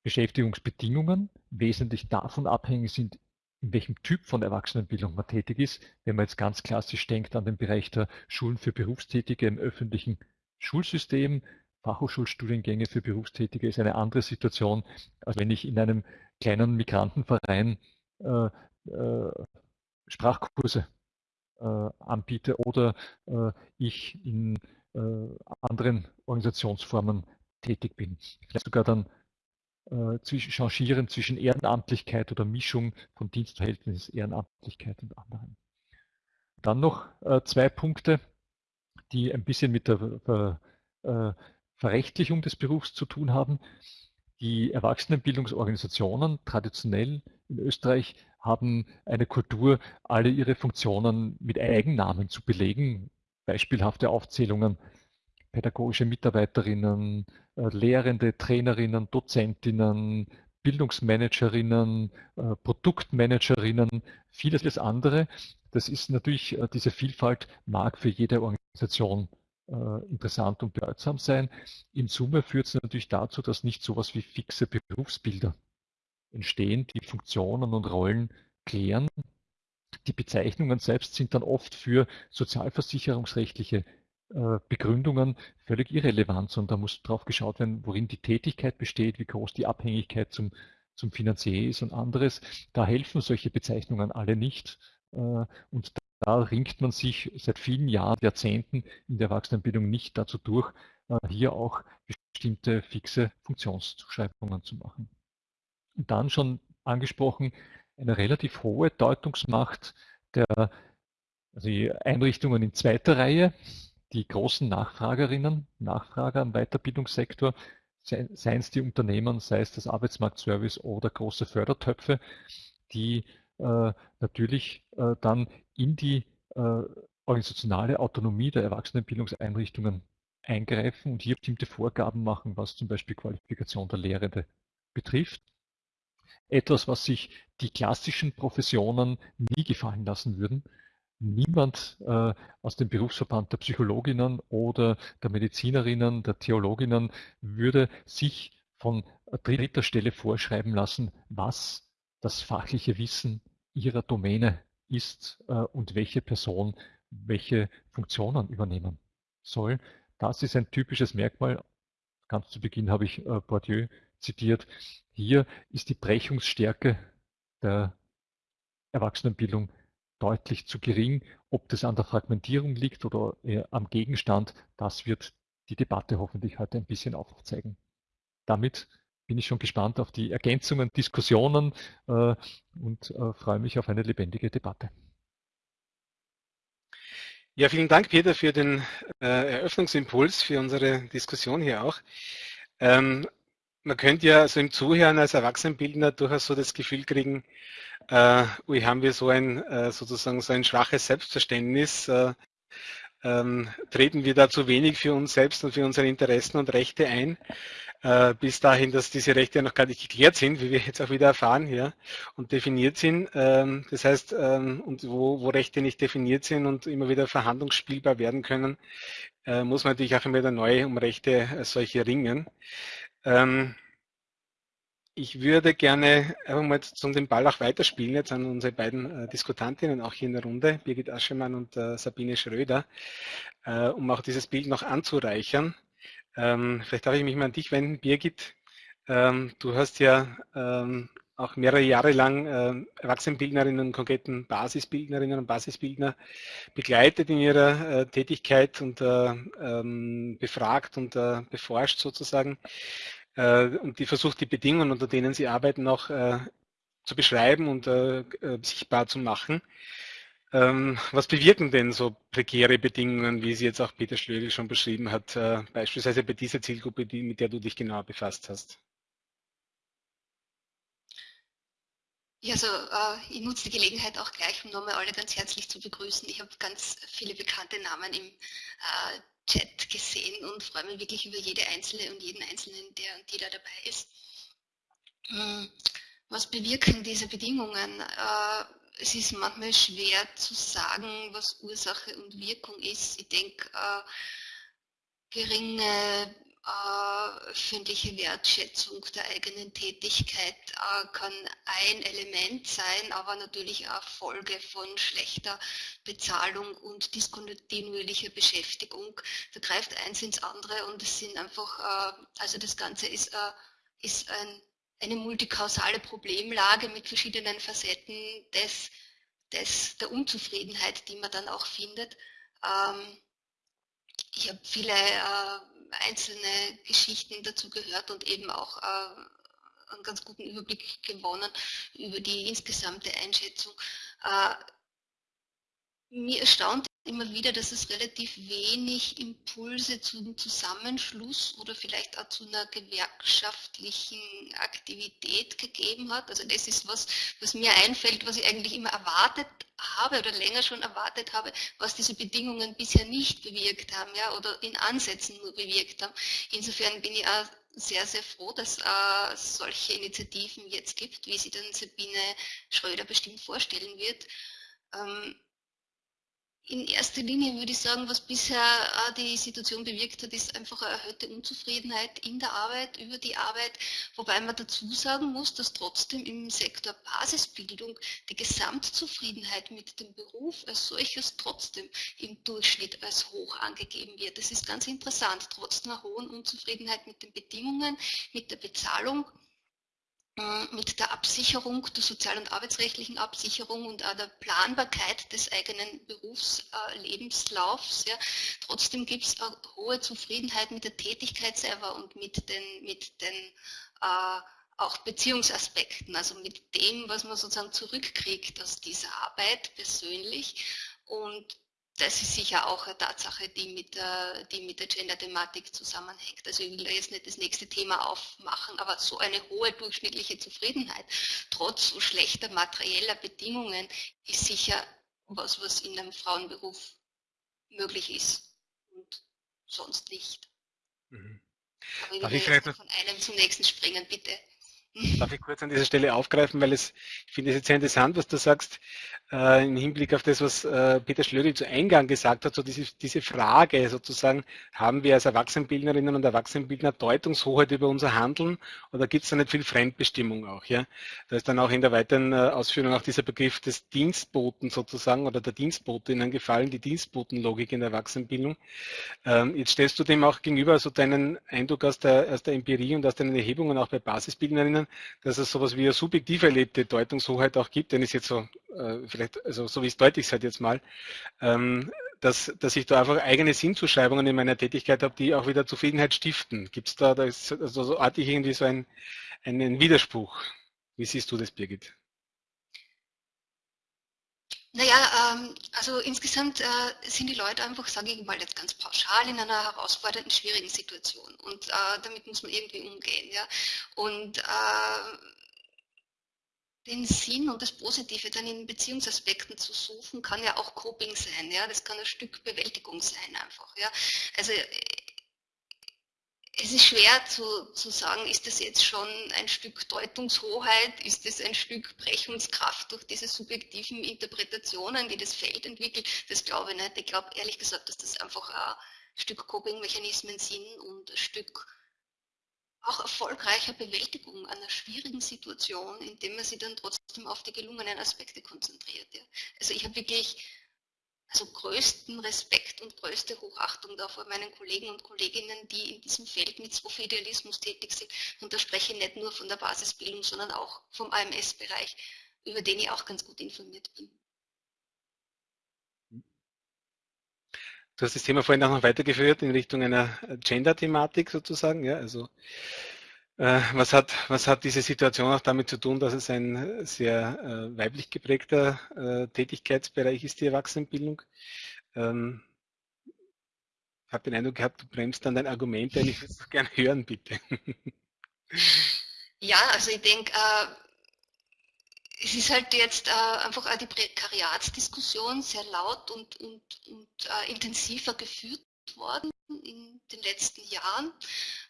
Beschäftigungsbedingungen wesentlich davon abhängig sind, in welchem Typ von Erwachsenenbildung man tätig ist. Wenn man jetzt ganz klassisch denkt an den Bereich der Schulen für Berufstätige im öffentlichen Schulsystem, Fachhochschulstudiengänge für Berufstätige ist eine andere Situation, als wenn ich in einem kleinen Migrantenverein äh, äh, Sprachkurse äh, anbiete oder äh, ich in äh, anderen Organisationsformen tätig bin. Vielleicht sogar dann äh, zwischen, changieren zwischen Ehrenamtlichkeit oder Mischung von Dienstverhältnis, Ehrenamtlichkeit und anderen. Dann noch zwei Punkte, die ein bisschen mit der Verrechtlichung des Berufs zu tun haben. Die Erwachsenenbildungsorganisationen traditionell in Österreich haben eine Kultur, alle ihre Funktionen mit Eigennamen zu belegen. Beispielhafte Aufzählungen pädagogische Mitarbeiterinnen, äh, Lehrende, Trainerinnen, Dozentinnen, Bildungsmanagerinnen, äh, Produktmanagerinnen, vieles andere. Das ist natürlich, äh, diese Vielfalt mag für jede Organisation interessant und bedeutsam sein. In Summe führt es natürlich dazu, dass nicht so etwas wie fixe Berufsbilder entstehen, die Funktionen und Rollen klären. Die Bezeichnungen selbst sind dann oft für sozialversicherungsrechtliche äh, Begründungen völlig irrelevant, sondern da muss drauf geschaut werden, worin die Tätigkeit besteht, wie groß die Abhängigkeit zum, zum Finanzier ist und anderes. Da helfen solche Bezeichnungen alle nicht. Äh, und da ringt man sich seit vielen Jahren, Jahrzehnten in der Erwachsenenbildung nicht dazu durch, äh, hier auch bestimmte fixe Funktionszuschreibungen zu machen. Und dann schon angesprochen, eine relativ hohe Deutungsmacht der also Einrichtungen in zweiter Reihe, die großen Nachfragerinnen, Nachfrager am Weiterbildungssektor, seien es die Unternehmen, sei es das Arbeitsmarktservice oder große Fördertöpfe, die äh, natürlich äh, dann in die äh, organisationale Autonomie der Erwachsenenbildungseinrichtungen eingreifen und hier bestimmte Vorgaben machen, was zum Beispiel Qualifikation der Lehrende betrifft. Etwas, was sich die klassischen Professionen nie gefallen lassen würden, niemand äh, aus dem Berufsverband der Psychologinnen oder der Medizinerinnen, der Theologinnen würde sich von dritter Stelle vorschreiben lassen, was das fachliche Wissen ihrer Domäne ist äh, und welche Person welche Funktionen übernehmen soll. Das ist ein typisches Merkmal. Ganz zu Beginn habe ich äh, Bourdieu zitiert. Hier ist die Brechungsstärke der Erwachsenenbildung deutlich zu gering. Ob das an der Fragmentierung liegt oder äh, am Gegenstand, das wird die Debatte hoffentlich heute ein bisschen aufzeigen. Damit bin ich schon gespannt auf die Ergänzungen, Diskussionen äh, und äh, freue mich auf eine lebendige Debatte. Ja, vielen Dank, Peter, für den äh, Eröffnungsimpuls, für unsere Diskussion hier auch. Ähm, man könnte ja so im Zuhören als Erwachsenenbildner durchaus so das Gefühl kriegen, äh, ui, haben wir so ein äh, sozusagen so ein schwaches Selbstverständnis, äh, ähm, treten wir da zu wenig für uns selbst und für unsere Interessen und Rechte ein, äh, bis dahin, dass diese Rechte ja noch gar nicht geklärt sind, wie wir jetzt auch wieder erfahren hier, und definiert sind. Ähm, das heißt, ähm, und wo, wo Rechte nicht definiert sind und immer wieder verhandlungsspielbar werden können, äh, muss man natürlich auch immer wieder neu um Rechte äh, solche ringen. Ähm, ich würde gerne einfach mal zum den Ball auch weiterspielen, jetzt an unsere beiden äh, Diskutantinnen auch hier in der Runde, Birgit Aschemann und äh, Sabine Schröder, äh, um auch dieses Bild noch anzureichern. Ähm, vielleicht darf ich mich mal an dich wenden, Birgit. Ähm, du hast ja ähm, auch mehrere Jahre lang äh, Erwachsenenbildnerinnen und konkreten Basisbildnerinnen und Basisbildner begleitet in ihrer äh, Tätigkeit und äh, ähm, befragt und äh, beforscht sozusagen äh, und die versucht, die Bedingungen, unter denen sie arbeiten, auch äh, zu beschreiben und äh, sichtbar zu machen. Ähm, was bewirken denn so prekäre Bedingungen, wie sie jetzt auch Peter Schlögl schon beschrieben hat, äh, beispielsweise bei dieser Zielgruppe, die, mit der du dich genau befasst hast? Ja, also äh, ich nutze die Gelegenheit auch gleich, um nochmal alle ganz herzlich zu begrüßen. Ich habe ganz viele bekannte Namen im äh, Chat gesehen und freue mich wirklich über jede einzelne und jeden einzelnen, der und die da dabei ist. Hm, was bewirken diese Bedingungen? Äh, es ist manchmal schwer zu sagen, was Ursache und Wirkung ist. Ich denke, äh, geringe äh, öffentliche Wertschätzung der eigenen Tätigkeit äh, kann ein Element sein, aber natürlich auch Folge von schlechter Bezahlung und diskontinuierlicher Beschäftigung. Da greift eins ins andere und es sind einfach, äh, also das Ganze ist, ist ein, eine multikausale Problemlage mit verschiedenen Facetten des, des, der Unzufriedenheit, die man dann auch findet. Ähm, ich habe viele äh, einzelne Geschichten dazu gehört und eben auch äh, einen ganz guten Überblick gewonnen über die insgesamte Einschätzung. Äh, mir erstaunt immer wieder, dass es relativ wenig Impulse zum Zusammenschluss oder vielleicht auch zu einer gewerkschaftlichen Aktivität gegeben hat. Also das ist was, was mir einfällt, was ich eigentlich immer erwartet habe oder länger schon erwartet habe, was diese Bedingungen bisher nicht bewirkt haben, ja, oder in Ansätzen nur bewirkt haben. Insofern bin ich auch sehr, sehr froh, dass äh, solche Initiativen jetzt gibt, wie sie dann Sabine Schröder bestimmt vorstellen wird. Ähm, in erster Linie würde ich sagen, was bisher die Situation bewirkt hat, ist einfach eine erhöhte Unzufriedenheit in der Arbeit, über die Arbeit, wobei man dazu sagen muss, dass trotzdem im Sektor Basisbildung die Gesamtzufriedenheit mit dem Beruf als solches trotzdem im Durchschnitt als hoch angegeben wird. Das ist ganz interessant, trotz einer hohen Unzufriedenheit mit den Bedingungen, mit der Bezahlung äh, mit der Absicherung, der sozial- und arbeitsrechtlichen Absicherung und auch der Planbarkeit des eigenen Berufslebenslaufs. Ja. Trotzdem gibt es eine hohe Zufriedenheit mit der Tätigkeit selber und mit den, mit den äh, auch Beziehungsaspekten, also mit dem, was man sozusagen zurückkriegt aus dieser Arbeit persönlich. Und das ist sicher auch eine Tatsache, die mit der, die mit der Gender-Thematik zusammenhängt. Also ich will da jetzt nicht das nächste Thema aufmachen, aber so eine hohe durchschnittliche Zufriedenheit, trotz so schlechter materieller Bedingungen, ist sicher was, was in einem Frauenberuf möglich ist und sonst nicht. Mhm. Aber ich will ich jetzt von einem zum nächsten springen, bitte. Darf ich kurz an dieser Stelle aufgreifen, weil es, ich finde es jetzt sehr interessant, was du sagst, äh, im Hinblick auf das, was äh, Peter Schlögl zu Eingang gesagt hat, so diese, diese Frage sozusagen, haben wir als Erwachsenenbildnerinnen und Erwachsenenbildner Deutungshoheit über unser Handeln oder gibt es da nicht viel Fremdbestimmung auch? Ja? Da ist dann auch in der weiteren äh, Ausführung auch dieser Begriff des Dienstboten sozusagen oder der Dienstbotinnen gefallen, die Dienstbotenlogik in der Erwachsenenbildung. Ähm, jetzt stellst du dem auch gegenüber so deinen Eindruck aus der, aus der Empirie und aus deinen Erhebungen auch bei Basisbildnerinnen, dass es sowas wie eine subjektiv erlebte Deutungshoheit auch gibt, denn ist jetzt so äh, vielleicht, also so wie es deutlich seid jetzt mal, ähm, dass, dass ich da einfach eigene Sinnzuschreibungen in meiner Tätigkeit habe, die auch wieder Zufriedenheit stiften. Gibt es da, da ist, also so artig irgendwie so ein, einen Widerspruch? Wie siehst du das, Birgit? Naja, ähm, also insgesamt äh, sind die Leute einfach, sage ich mal jetzt ganz pauschal, in einer herausfordernden, schwierigen Situation. Und äh, damit muss man irgendwie umgehen. Ja? Und äh, den Sinn und das Positive dann in Beziehungsaspekten zu suchen, kann ja auch Coping sein, ja, das kann ein Stück Bewältigung sein einfach, ja. Also es ist schwer zu, zu sagen, ist das jetzt schon ein Stück Deutungshoheit, ist das ein Stück Brechungskraft durch diese subjektiven Interpretationen, die das Feld entwickelt, das glaube ich nicht. Ich glaube ehrlich gesagt, dass das einfach ein Stück Coping-Mechanismen sind und ein Stück auch erfolgreicher Bewältigung einer schwierigen Situation, indem man sich dann trotzdem auf die gelungenen Aspekte konzentriert. Ja. Also ich habe wirklich also größten Respekt und größte Hochachtung da vor meinen Kollegen und Kolleginnen, die in diesem Feld mit so viel Idealismus tätig sind. Und da spreche ich nicht nur von der Basisbildung, sondern auch vom AMS-Bereich, über den ich auch ganz gut informiert bin. Du hast das Thema vorhin auch noch weitergeführt in Richtung einer Gender-Thematik sozusagen. Ja, also äh, was, hat, was hat diese Situation auch damit zu tun, dass es ein sehr äh, weiblich geprägter äh, Tätigkeitsbereich ist, die Erwachsenenbildung? Ähm, ich habe den Eindruck gehabt, du bremst dann dein Argument ein. Ich würde es gerne hören, bitte. Ja, also ich denke, äh, es ist halt jetzt äh, einfach auch die Prekariatsdiskussion sehr laut und, und, und äh, intensiver geführt worden in den letzten Jahren.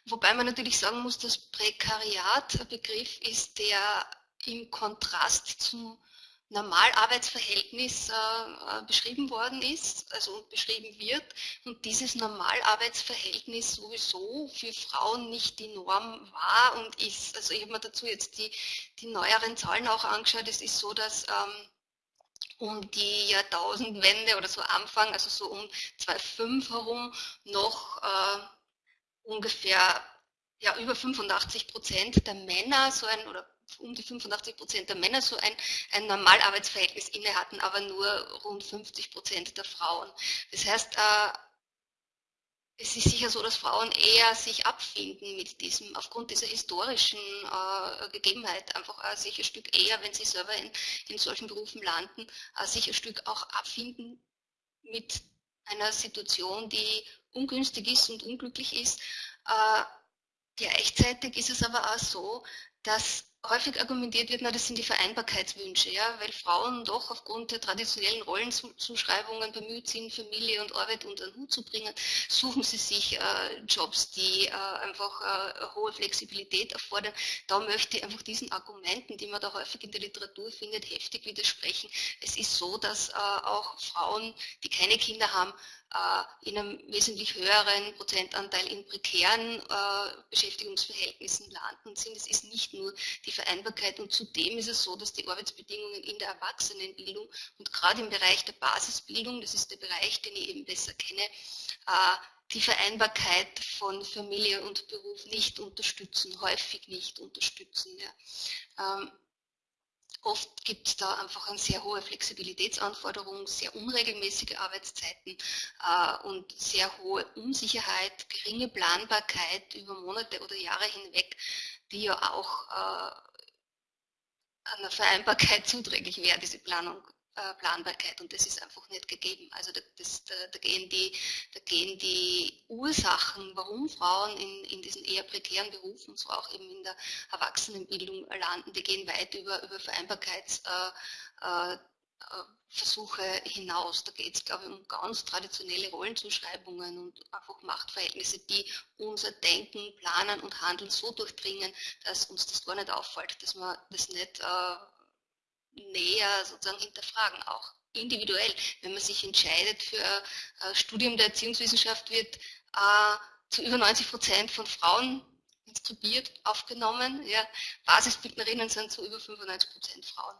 Wobei man natürlich sagen muss, dass Prekariat ein Begriff ist, der im Kontrast zum Normalarbeitsverhältnis äh, äh, beschrieben worden ist, also beschrieben wird und dieses Normalarbeitsverhältnis sowieso für Frauen nicht die Norm war und ist. Also ich habe mir dazu jetzt die, die neueren Zahlen auch angeschaut. Es ist so, dass ähm, um die Jahrtausendwende oder so Anfang, also so um 2005 herum, noch äh, ungefähr ja, über 85 Prozent der Männer so ein oder um die 85 Prozent der Männer so ein, ein Normalarbeitsverhältnis inne hatten, aber nur rund 50 Prozent der Frauen. Das heißt, äh, es ist sicher so, dass Frauen eher sich abfinden mit diesem, aufgrund dieser historischen äh, Gegebenheit, einfach äh, sich ein Stück eher, wenn sie selber in, in solchen Berufen landen, äh, sich ein Stück auch abfinden mit einer Situation, die ungünstig ist und unglücklich ist. Äh, gleichzeitig ist es aber auch so, dass häufig argumentiert wird, na, das sind die Vereinbarkeitswünsche, ja, weil Frauen doch aufgrund der traditionellen Rollenzuschreibungen bemüht sind, Familie und Arbeit unter den Hut zu bringen, suchen sie sich äh, Jobs, die äh, einfach äh, hohe Flexibilität erfordern. Da möchte ich einfach diesen Argumenten, die man da häufig in der Literatur findet, heftig widersprechen. Es ist so, dass äh, auch Frauen, die keine Kinder haben, in einem wesentlich höheren Prozentanteil in prekären äh, Beschäftigungsverhältnissen landen sind. Es ist nicht nur die Vereinbarkeit und zudem ist es so, dass die Arbeitsbedingungen in der Erwachsenenbildung und gerade im Bereich der Basisbildung, das ist der Bereich, den ich eben besser kenne, äh, die Vereinbarkeit von Familie und Beruf nicht unterstützen, häufig nicht unterstützen. Ja. Oft gibt es da einfach eine sehr hohe Flexibilitätsanforderung, sehr unregelmäßige Arbeitszeiten äh, und sehr hohe Unsicherheit, geringe Planbarkeit über Monate oder Jahre hinweg, die ja auch äh, einer Vereinbarkeit zuträglich wäre, diese Planung Planbarkeit und das ist einfach nicht gegeben. Also das, da, da, gehen die, da gehen die Ursachen, warum Frauen in, in diesen eher prekären Berufen, so auch eben in der Erwachsenenbildung landen, die gehen weit über, über Vereinbarkeitsversuche äh, äh, hinaus. Da geht es, glaube ich, um ganz traditionelle Rollenzuschreibungen und einfach Machtverhältnisse, die unser Denken, Planen und Handeln so durchdringen, dass uns das gar nicht auffällt, dass man das nicht äh, näher sozusagen hinterfragen, auch individuell. Wenn man sich entscheidet für ein Studium der Erziehungswissenschaft, wird äh, zu über 90 Prozent von Frauen inskribiert, aufgenommen. Ja. Basisbildnerinnen sind zu über 95 Prozent Frauen.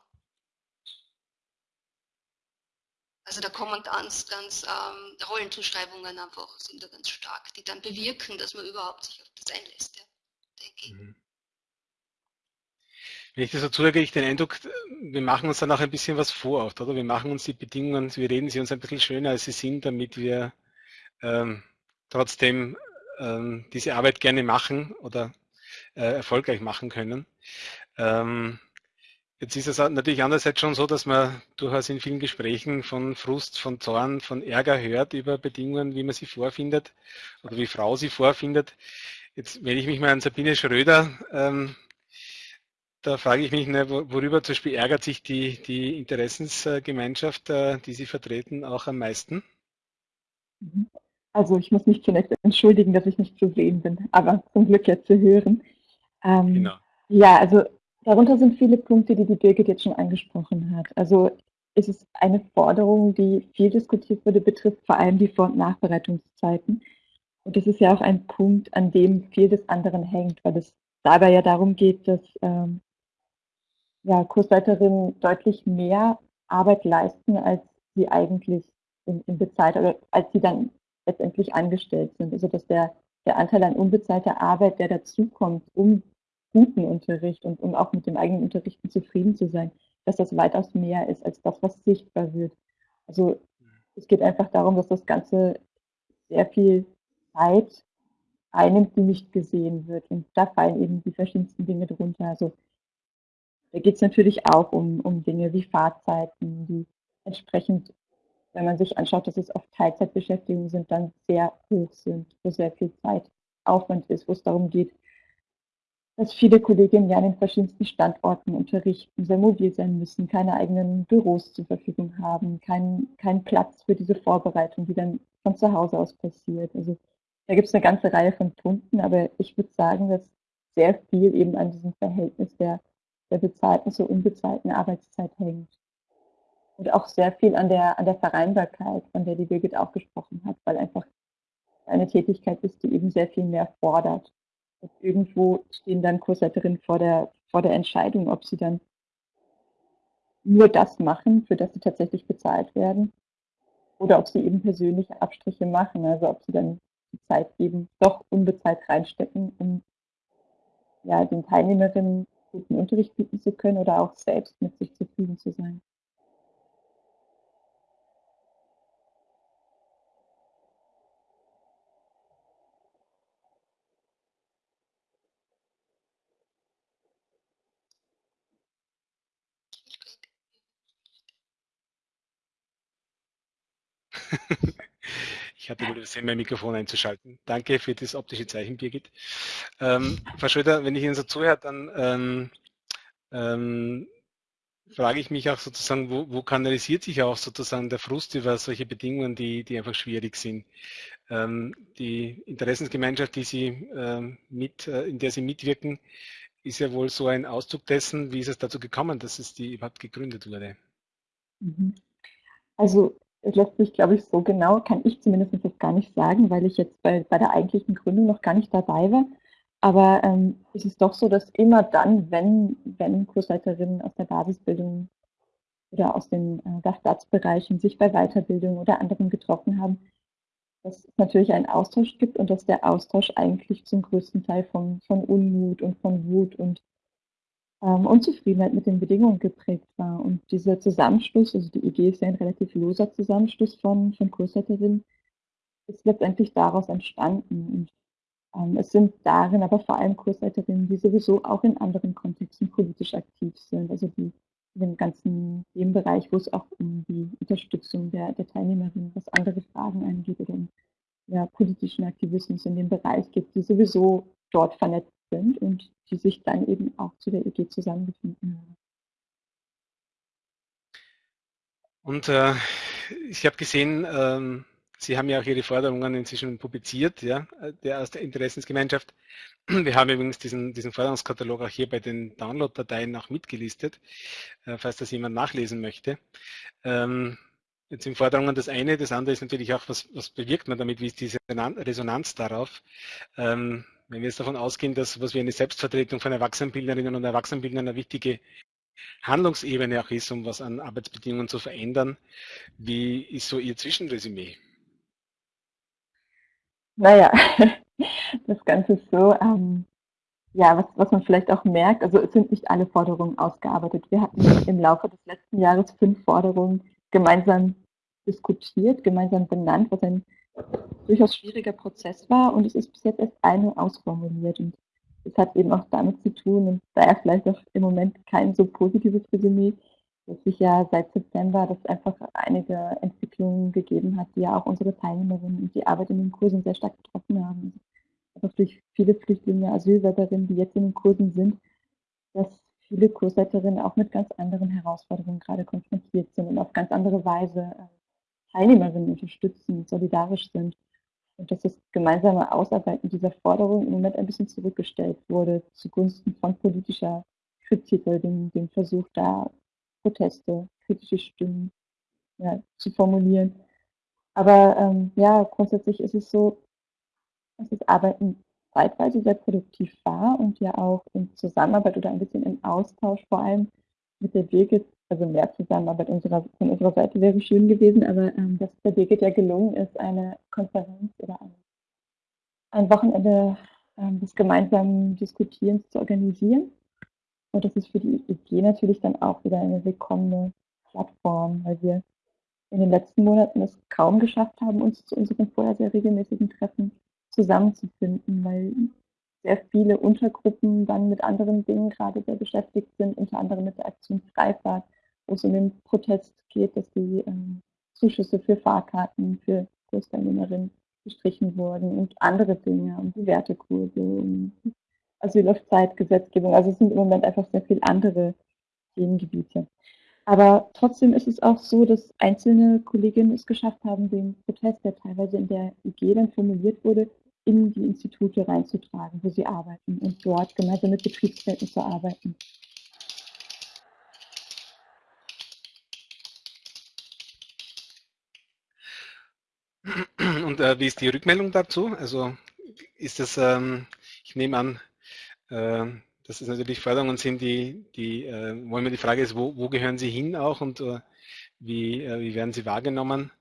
Also da kommen ganz, ganz ähm, Rollenzuschreibungen einfach, sind da ganz stark, die dann bewirken, dass man überhaupt sich auf das einlässt, ja, denke ich. Mhm. Wenn ich das so zuhöre, ich den Eindruck, wir machen uns dann auch ein bisschen was vor, oder? Wir machen uns die Bedingungen, wir reden sie uns ein bisschen schöner, als sie sind, damit wir ähm, trotzdem ähm, diese Arbeit gerne machen oder äh, erfolgreich machen können. Ähm, jetzt ist es natürlich andererseits schon so, dass man durchaus in vielen Gesprächen von Frust, von Zorn, von Ärger hört über Bedingungen, wie man sie vorfindet oder wie Frau sie vorfindet. Jetzt, wenn ich mich mal an Sabine Schröder ähm, da frage ich mich, ne, worüber zum Beispiel ärgert sich die, die Interessensgemeinschaft, äh, die Sie vertreten, auch am meisten? Mhm. Also ich muss mich zunächst entschuldigen, dass ich nicht zu sehen bin, aber zum Glück ja zu hören. Ähm, genau. Ja, also darunter sind viele Punkte, die die Birgit jetzt schon angesprochen hat. Also es ist eine Forderung, die viel diskutiert wurde, betrifft vor allem die Vor- und Nachbereitungszeiten. Und das ist ja auch ein Punkt, an dem viel des anderen hängt, weil es dabei ja darum geht, dass ähm, ja, Kursleiterinnen deutlich mehr Arbeit leisten, als sie eigentlich in, in bezahlt oder als sie dann letztendlich angestellt sind. Also dass der, der Anteil an unbezahlter Arbeit, der dazukommt, um guten Unterricht und um auch mit dem eigenen Unterrichten zufrieden zu sein, dass das weitaus mehr ist als das, was sichtbar wird. Also es geht einfach darum, dass das Ganze sehr viel Zeit einnimmt, die nicht gesehen wird. Und da fallen eben die verschiedensten Dinge drunter. Also da geht es natürlich auch um, um Dinge wie Fahrzeiten, die entsprechend, wenn man sich anschaut, dass es oft Teilzeitbeschäftigungen sind, dann sehr hoch sind, wo sehr viel Zeitaufwand ist, wo es darum geht, dass viele Kolleginnen ja an den verschiedensten Standorten unterrichten, sehr mobil sein müssen, keine eigenen Büros zur Verfügung haben, keinen kein Platz für diese Vorbereitung, die dann von zu Hause aus passiert. Also da gibt es eine ganze Reihe von Punkten, aber ich würde sagen, dass sehr viel eben an diesem Verhältnis der der bezahlten zur unbezahlten Arbeitszeit hängt. Und auch sehr viel an der, an der Vereinbarkeit, von der die Birgit auch gesprochen hat, weil einfach eine Tätigkeit ist, die eben sehr viel mehr fordert. Und irgendwo stehen dann Kursleiterinnen vor der, vor der Entscheidung, ob sie dann nur das machen, für das sie tatsächlich bezahlt werden, oder ob sie eben persönliche Abstriche machen, also ob sie dann die Zeit eben doch unbezahlt reinstecken, um ja, den Teilnehmerinnen guten Unterricht bieten zu können oder auch selbst mit sich zufrieden zu sein. ich hatte wohl das mein Mikrofon einzuschalten. Danke für das optische Zeichen, Birgit. Ähm, Frau Schröder, wenn ich Ihnen so zuhöre, dann ähm, ähm, frage ich mich auch sozusagen, wo, wo, kanalisiert sich auch sozusagen der Frust über solche Bedingungen, die, die einfach schwierig sind. Ähm, die Interessensgemeinschaft, die Sie ähm, mit, äh, in der Sie mitwirken, ist ja wohl so ein Ausdruck dessen, wie ist es dazu gekommen, dass es die überhaupt gegründet wurde? Mhm. Also es lässt sich, glaube ich, so genau, kann ich zumindest jetzt gar nicht sagen, weil ich jetzt bei, bei der eigentlichen Gründung noch gar nicht dabei war. Aber ähm, es ist doch so, dass immer dann, wenn, wenn Kursleiterinnen aus der Basisbildung oder aus den äh, Dachplatzbereichen sich bei Weiterbildung oder anderen getroffen haben, dass es natürlich einen Austausch gibt und dass der Austausch eigentlich zum größten Teil von, von Unmut und von Wut und ähm, Unzufriedenheit mit den Bedingungen geprägt war. Und dieser Zusammenschluss, also die IG ist ja ein relativ loser Zusammenschluss von, von Kursleiterinnen, ist letztendlich daraus entstanden. Und ähm, es sind darin aber vor allem Kursleiterinnen, die sowieso auch in anderen Kontexten politisch aktiv sind, also die in dem ganzen Themenbereich, wo es auch um die Unterstützung der, der Teilnehmerinnen, was andere Fragen angeht oder ja, politischen Aktivismus in dem Bereich gibt, die sowieso dort vernetzt sind und die sich dann eben auch zu der EG zusammengefunden haben. Und äh, ich habe gesehen, ähm, Sie haben ja auch Ihre Forderungen inzwischen publiziert, ja, der aus der Interessensgemeinschaft. Wir haben übrigens diesen, diesen Forderungskatalog auch hier bei den Download-Dateien auch mitgelistet, äh, falls das jemand nachlesen möchte. Ähm, jetzt sind Forderungen das eine, das andere ist natürlich auch, was, was bewirkt man damit, wie ist diese Resonanz darauf. Ähm, wenn wir jetzt davon ausgehen, dass was wie eine Selbstvertretung von Erwachsenenbildnerinnen und Erwachsenenbildnern eine wichtige Handlungsebene auch ist, um was an Arbeitsbedingungen zu verändern, wie ist so Ihr Zwischenresümee? Naja, das Ganze ist so, ähm, ja, was, was man vielleicht auch merkt, also es sind nicht alle Forderungen ausgearbeitet. Wir hatten im Laufe des letzten Jahres fünf Forderungen gemeinsam diskutiert, gemeinsam benannt, was ein durchaus schwieriger Prozess war und es ist bis jetzt erst eine ausformuliert und es hat eben auch damit zu tun und daher vielleicht auch im Moment kein so positives Resümee, dass sich ja seit September das einfach einige Entwicklungen gegeben hat, die ja auch unsere Teilnehmerinnen und die Arbeit in den Kursen sehr stark getroffen haben. Einfach durch viele Flüchtlinge, Asylwerterinnen, die jetzt in den Kursen sind, dass viele Kursleiterinnen auch mit ganz anderen Herausforderungen gerade konfrontiert sind und auf ganz andere Weise äh, Teilnehmerinnen unterstützen solidarisch sind. Und dass das gemeinsame Ausarbeiten dieser Forderung im Moment ein bisschen zurückgestellt wurde zugunsten von politischer Kritik oder dem, dem Versuch, da Proteste, kritische Stimmen ja, zu formulieren. Aber ähm, ja, grundsätzlich ist es so, dass das Arbeiten zeitweise sehr produktiv war und ja auch in Zusammenarbeit oder ein bisschen im Austausch vor allem mit der Birgit, also mehr Zusammenarbeit unserer, von unserer Seite wäre schön gewesen, aber ähm, dass der Birgit ja gelungen ist, eine Konferenz oder ein, ein Wochenende ähm, des gemeinsamen Diskutierens zu organisieren. Und das ist für die EG natürlich dann auch wieder eine willkommene Plattform, weil wir in den letzten Monaten es kaum geschafft haben, uns zu unseren vorher sehr regelmäßigen Treffen zusammenzufinden, weil sehr viele Untergruppen dann mit anderen Dingen gerade sehr beschäftigt sind, unter anderem mit der Aktion Freifahrt, wo es um den Protest geht, dass die ähm, Zuschüsse für Fahrkarten für Kursteilnehmerinnen gestrichen wurden und andere Dinge, um die Wertekurse, um Asyl auf Zeitgesetzgebung. Also es sind im Moment einfach sehr viele andere Themengebiete. Aber trotzdem ist es auch so, dass einzelne Kolleginnen es geschafft haben, den Protest, der teilweise in der IG dann formuliert wurde, in die Institute reinzutragen, wo sie arbeiten und dort gemeinsam mit Betriebsräten zu arbeiten. Und äh, wie ist die Rückmeldung dazu? Also ist das, ähm, ich nehme an, ähm, dass es natürlich Förderungen sind, die, die äh, wollen wir die Frage ist, wo, wo gehören sie hin auch und äh, wie, äh, wie werden sie wahrgenommen?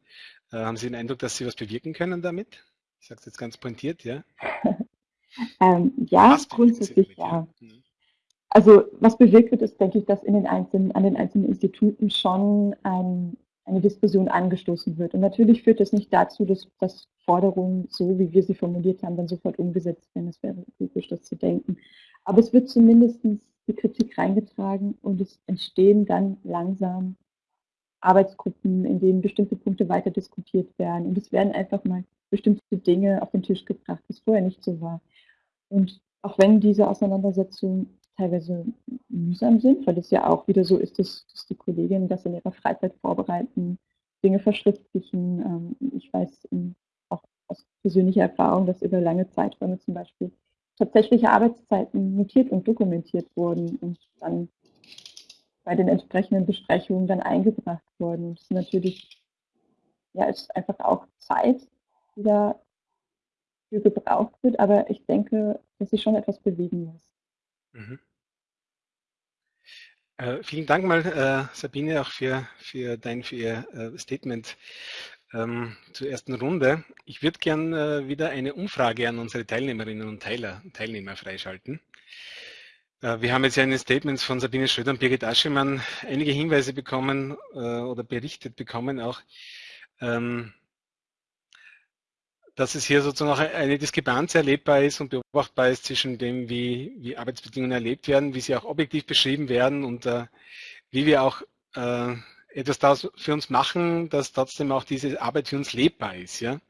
haben Sie den Eindruck, dass Sie was bewirken können damit? Ich sage es jetzt ganz pointiert, ja. ähm, ja, grundsätzlich ja. Mhm. Also was bewirkt wird, ist, denke ich, dass in den einzelnen, an den einzelnen Instituten schon ein, eine Diskussion angestoßen wird. Und natürlich führt das nicht dazu, dass, dass Forderungen, so wie wir sie formuliert haben, dann sofort umgesetzt werden. Das wäre typisch, das zu denken. Aber es wird zumindest die Kritik reingetragen und es entstehen dann langsam Arbeitsgruppen, in denen bestimmte Punkte weiter diskutiert werden. Und es werden einfach mal bestimmte Dinge auf den Tisch gebracht, was vorher nicht so war. Und auch wenn diese Auseinandersetzungen teilweise mühsam sind, weil es ja auch wieder so ist, dass, dass die Kolleginnen das in ihrer Freizeit vorbereiten, Dinge verschriftlichen. Ähm, ich weiß auch aus persönlicher Erfahrung, dass über lange Zeiträume zum Beispiel tatsächliche Arbeitszeiten notiert und dokumentiert wurden und dann bei den entsprechenden Besprechungen dann eingebracht wurden. Und das ist natürlich, ja, ist einfach auch Zeit, die da für gebraucht wird, aber ich denke, dass sich schon etwas bewegen muss. Mhm. Äh, vielen Dank mal, äh, Sabine, auch für, für dein für Ihr äh, Statement ähm, zur ersten Runde. Ich würde gern äh, wieder eine Umfrage an unsere Teilnehmerinnen und Teiler, Teilnehmer freischalten. Wir haben jetzt ja in den Statements von Sabine Schröder und Birgit Aschemann einige Hinweise bekommen oder berichtet bekommen auch, ähm, dass es hier sozusagen auch eine Diskrepanz erlebbar ist und beobachtbar ist zwischen dem, wie, wie Arbeitsbedingungen erlebt werden, wie sie auch objektiv beschrieben werden und äh, wie wir auch äh, etwas daraus für uns machen, dass trotzdem auch diese Arbeit für uns lebbar ist. Ja?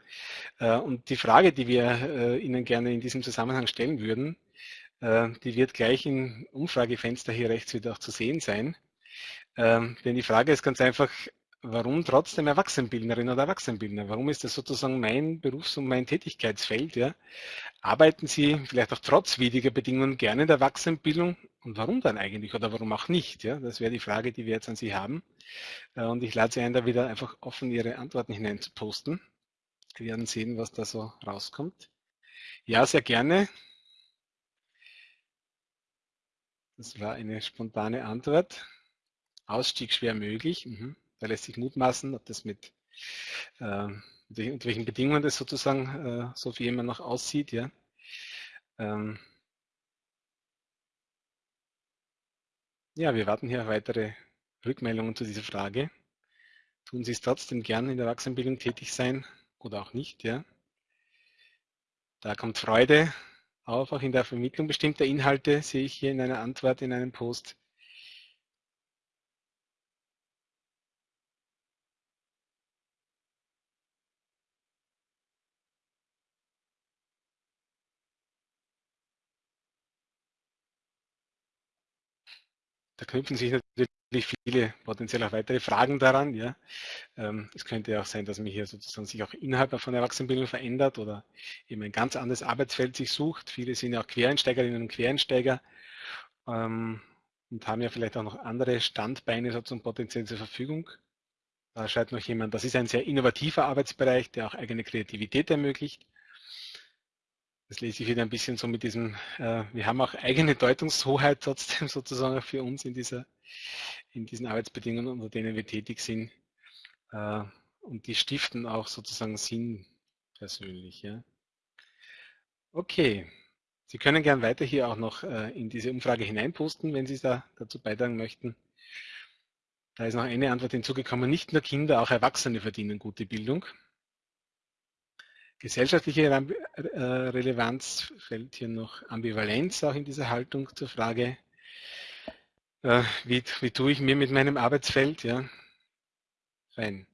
Äh, und die Frage, die wir äh, Ihnen gerne in diesem Zusammenhang stellen würden, äh, die wird gleich im Umfragefenster hier rechts wieder auch zu sehen sein. Ähm, denn die Frage ist ganz einfach, warum trotzdem Erwachsenenbildnerin oder Erwachsenenbildner? Warum ist das sozusagen mein Berufs- und mein Tätigkeitsfeld? Ja? Arbeiten Sie vielleicht auch trotz widriger Bedingungen gerne in der Erwachsenenbildung? Und warum dann eigentlich oder warum auch nicht? Ja? Das wäre die Frage, die wir jetzt an Sie haben. Äh, und ich lade Sie ein, da wieder einfach offen Ihre Antworten hinein zu posten. Wir werden sehen, was da so rauskommt. Ja, sehr gerne. Das war eine spontane Antwort. Ausstieg schwer möglich. Mhm. Da lässt sich mutmaßen, ob das mit äh, unter welchen Bedingungen das sozusagen äh, so für jemand noch aussieht. Ja. Ähm, ja, wir warten hier auf weitere Rückmeldungen zu dieser Frage. Tun Sie es trotzdem gern in der Erwachsenenbildung tätig sein oder auch nicht. Ja. Da kommt Freude auf, auch in der Vermittlung bestimmter Inhalte, sehe ich hier in einer Antwort in einem Post. Da knüpfen sich natürlich viele potenziell auch weitere Fragen daran. Ja. Ähm, es könnte auch sein, dass man hier sozusagen sich auch innerhalb von Erwachsenenbildung verändert oder eben ein ganz anderes Arbeitsfeld sich sucht. Viele sind ja auch Quereinsteigerinnen und Quereinsteiger ähm, und haben ja vielleicht auch noch andere Standbeine sozusagen potenziell zur Verfügung. Da schreibt noch jemand, das ist ein sehr innovativer Arbeitsbereich, der auch eigene Kreativität ermöglicht. Das lese ich wieder ein bisschen so mit diesem, äh, wir haben auch eigene Deutungshoheit trotzdem sozusagen für uns in, dieser, in diesen Arbeitsbedingungen, unter denen wir tätig sind. Äh, und die stiften auch sozusagen Sinn persönlich. Ja. Okay, Sie können gern weiter hier auch noch äh, in diese Umfrage hineinposten, wenn Sie da dazu beitragen möchten. Da ist noch eine Antwort hinzugekommen, nicht nur Kinder, auch Erwachsene verdienen gute Bildung. Gesellschaftliche äh, Relevanz fällt hier noch Ambivalenz auch in dieser Haltung zur Frage, äh, wie, wie tue ich mir mit meinem Arbeitsfeld, ja, rein.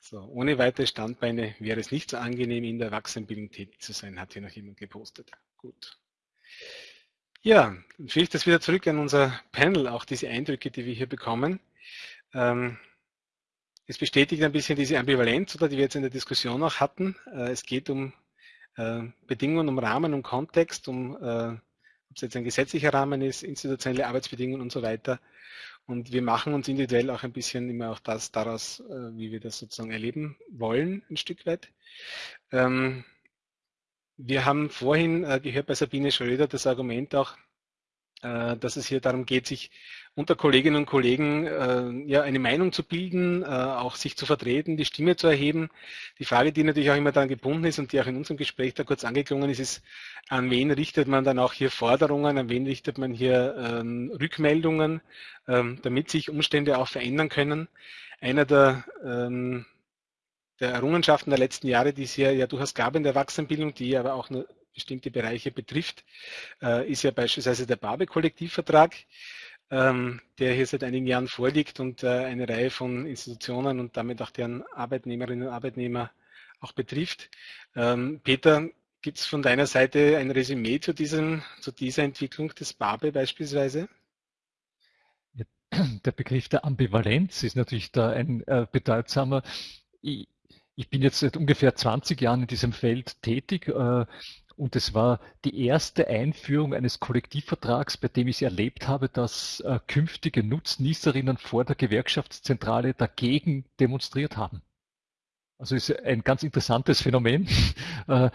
So, ohne weitere Standbeine wäre es nicht so angenehm, in der Erwachsenenbildung tätig zu sein, hat hier noch jemand gepostet. Gut. Ja, dann führe ich das wieder zurück an unser Panel, auch diese Eindrücke, die wir hier bekommen. Ähm, es bestätigt ein bisschen diese Ambivalenz, oder die wir jetzt in der Diskussion auch hatten. Äh, es geht um äh, Bedingungen, um Rahmen, um Kontext, um äh, ob es jetzt ein gesetzlicher Rahmen ist, institutionelle Arbeitsbedingungen und so weiter. Und wir machen uns individuell auch ein bisschen immer auch das daraus, wie wir das sozusagen erleben wollen, ein Stück weit. Ähm, wir haben vorhin gehört bei Sabine Schröder das Argument auch, dass es hier darum geht, sich unter Kolleginnen und Kollegen äh, ja eine Meinung zu bilden, äh, auch sich zu vertreten, die Stimme zu erheben. Die Frage, die natürlich auch immer daran gebunden ist und die auch in unserem Gespräch da kurz angeklungen ist, ist, an wen richtet man dann auch hier Forderungen, an wen richtet man hier ähm, Rückmeldungen, ähm, damit sich Umstände auch verändern können. Einer der ähm, der Errungenschaften der letzten Jahre, die es hier ja durchaus gab in der Erwachsenenbildung, die aber auch nur bestimmte Bereiche betrifft, äh, ist ja beispielsweise der BABE-Kollektivvertrag, ähm, der hier seit einigen Jahren vorliegt und äh, eine Reihe von Institutionen und damit auch deren Arbeitnehmerinnen und Arbeitnehmer auch betrifft. Ähm, Peter, gibt es von deiner Seite ein Resümee zu, diesem, zu dieser Entwicklung des BABE beispielsweise? Der Begriff der Ambivalenz ist natürlich da ein äh, bedeutsamer. Ich, ich, bin jetzt seit ungefähr 20 Jahren in diesem Feld tätig äh, und es war die erste Einführung eines Kollektivvertrags, bei dem ich erlebt habe, dass äh, künftige Nutznießerinnen vor der Gewerkschaftszentrale dagegen demonstriert haben. Also ist ein ganz interessantes Phänomen. Äh,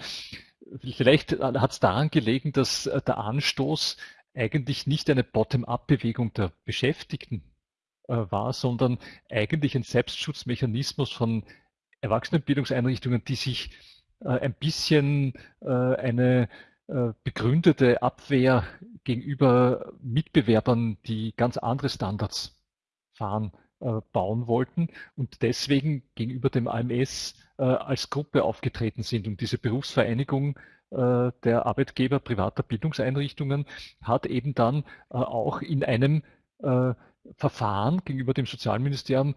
vielleicht hat es daran gelegen, dass äh, der Anstoß eigentlich nicht eine Bottom-up-Bewegung der Beschäftigten äh, war, sondern eigentlich ein Selbstschutzmechanismus von Erwachsenenbildungseinrichtungen, die sich äh, ein bisschen äh, eine äh, begründete Abwehr gegenüber Mitbewerbern, die ganz andere Standards fahren, bauen wollten und deswegen gegenüber dem AMS als Gruppe aufgetreten sind. Und diese Berufsvereinigung der Arbeitgeber privater Bildungseinrichtungen hat eben dann auch in einem Verfahren gegenüber dem Sozialministerium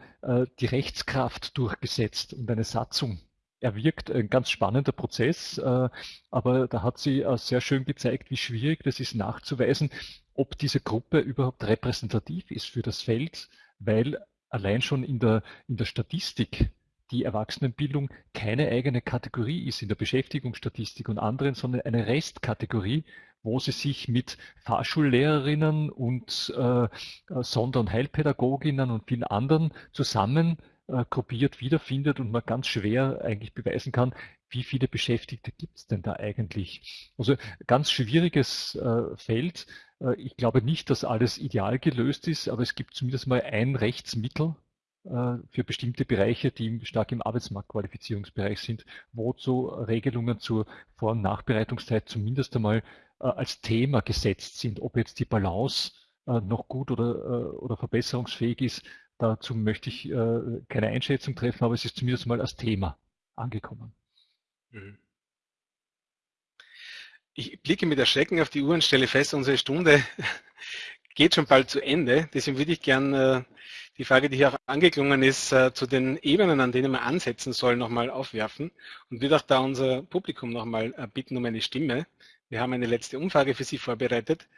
die Rechtskraft durchgesetzt und eine Satzung erwirkt. Ein ganz spannender Prozess, äh, aber da hat sie äh, sehr schön gezeigt, wie schwierig das ist nachzuweisen, ob diese Gruppe überhaupt repräsentativ ist für das Feld, weil allein schon in der, in der Statistik die Erwachsenenbildung keine eigene Kategorie ist in der Beschäftigungsstatistik und anderen, sondern eine Restkategorie, wo sie sich mit Fahrschullehrerinnen und äh, Sonder- und Heilpädagoginnen und vielen anderen zusammen äh, gruppiert wiederfindet und man ganz schwer eigentlich beweisen kann, wie viele Beschäftigte gibt es denn da eigentlich? Also ganz schwieriges äh, Feld. Äh, ich glaube nicht, dass alles ideal gelöst ist, aber es gibt zumindest mal ein Rechtsmittel äh, für bestimmte Bereiche, die stark im Arbeitsmarktqualifizierungsbereich sind, wo so Regelungen zur Vor- und Nachbereitungszeit zumindest einmal äh, als Thema gesetzt sind. Ob jetzt die Balance äh, noch gut oder, oder verbesserungsfähig ist, Dazu möchte ich äh, keine Einschätzung treffen, aber es ist zumindest mal als Thema angekommen. Mhm. Ich blicke mit Erschrecken auf die Uhr und stelle fest, unsere Stunde geht schon bald zu Ende. Deswegen würde ich gerne äh, die Frage, die hier auch angeklungen ist, äh, zu den Ebenen, an denen man ansetzen soll, nochmal aufwerfen und würde auch da unser Publikum nochmal äh, bitten um eine Stimme. Wir haben eine letzte Umfrage für Sie vorbereitet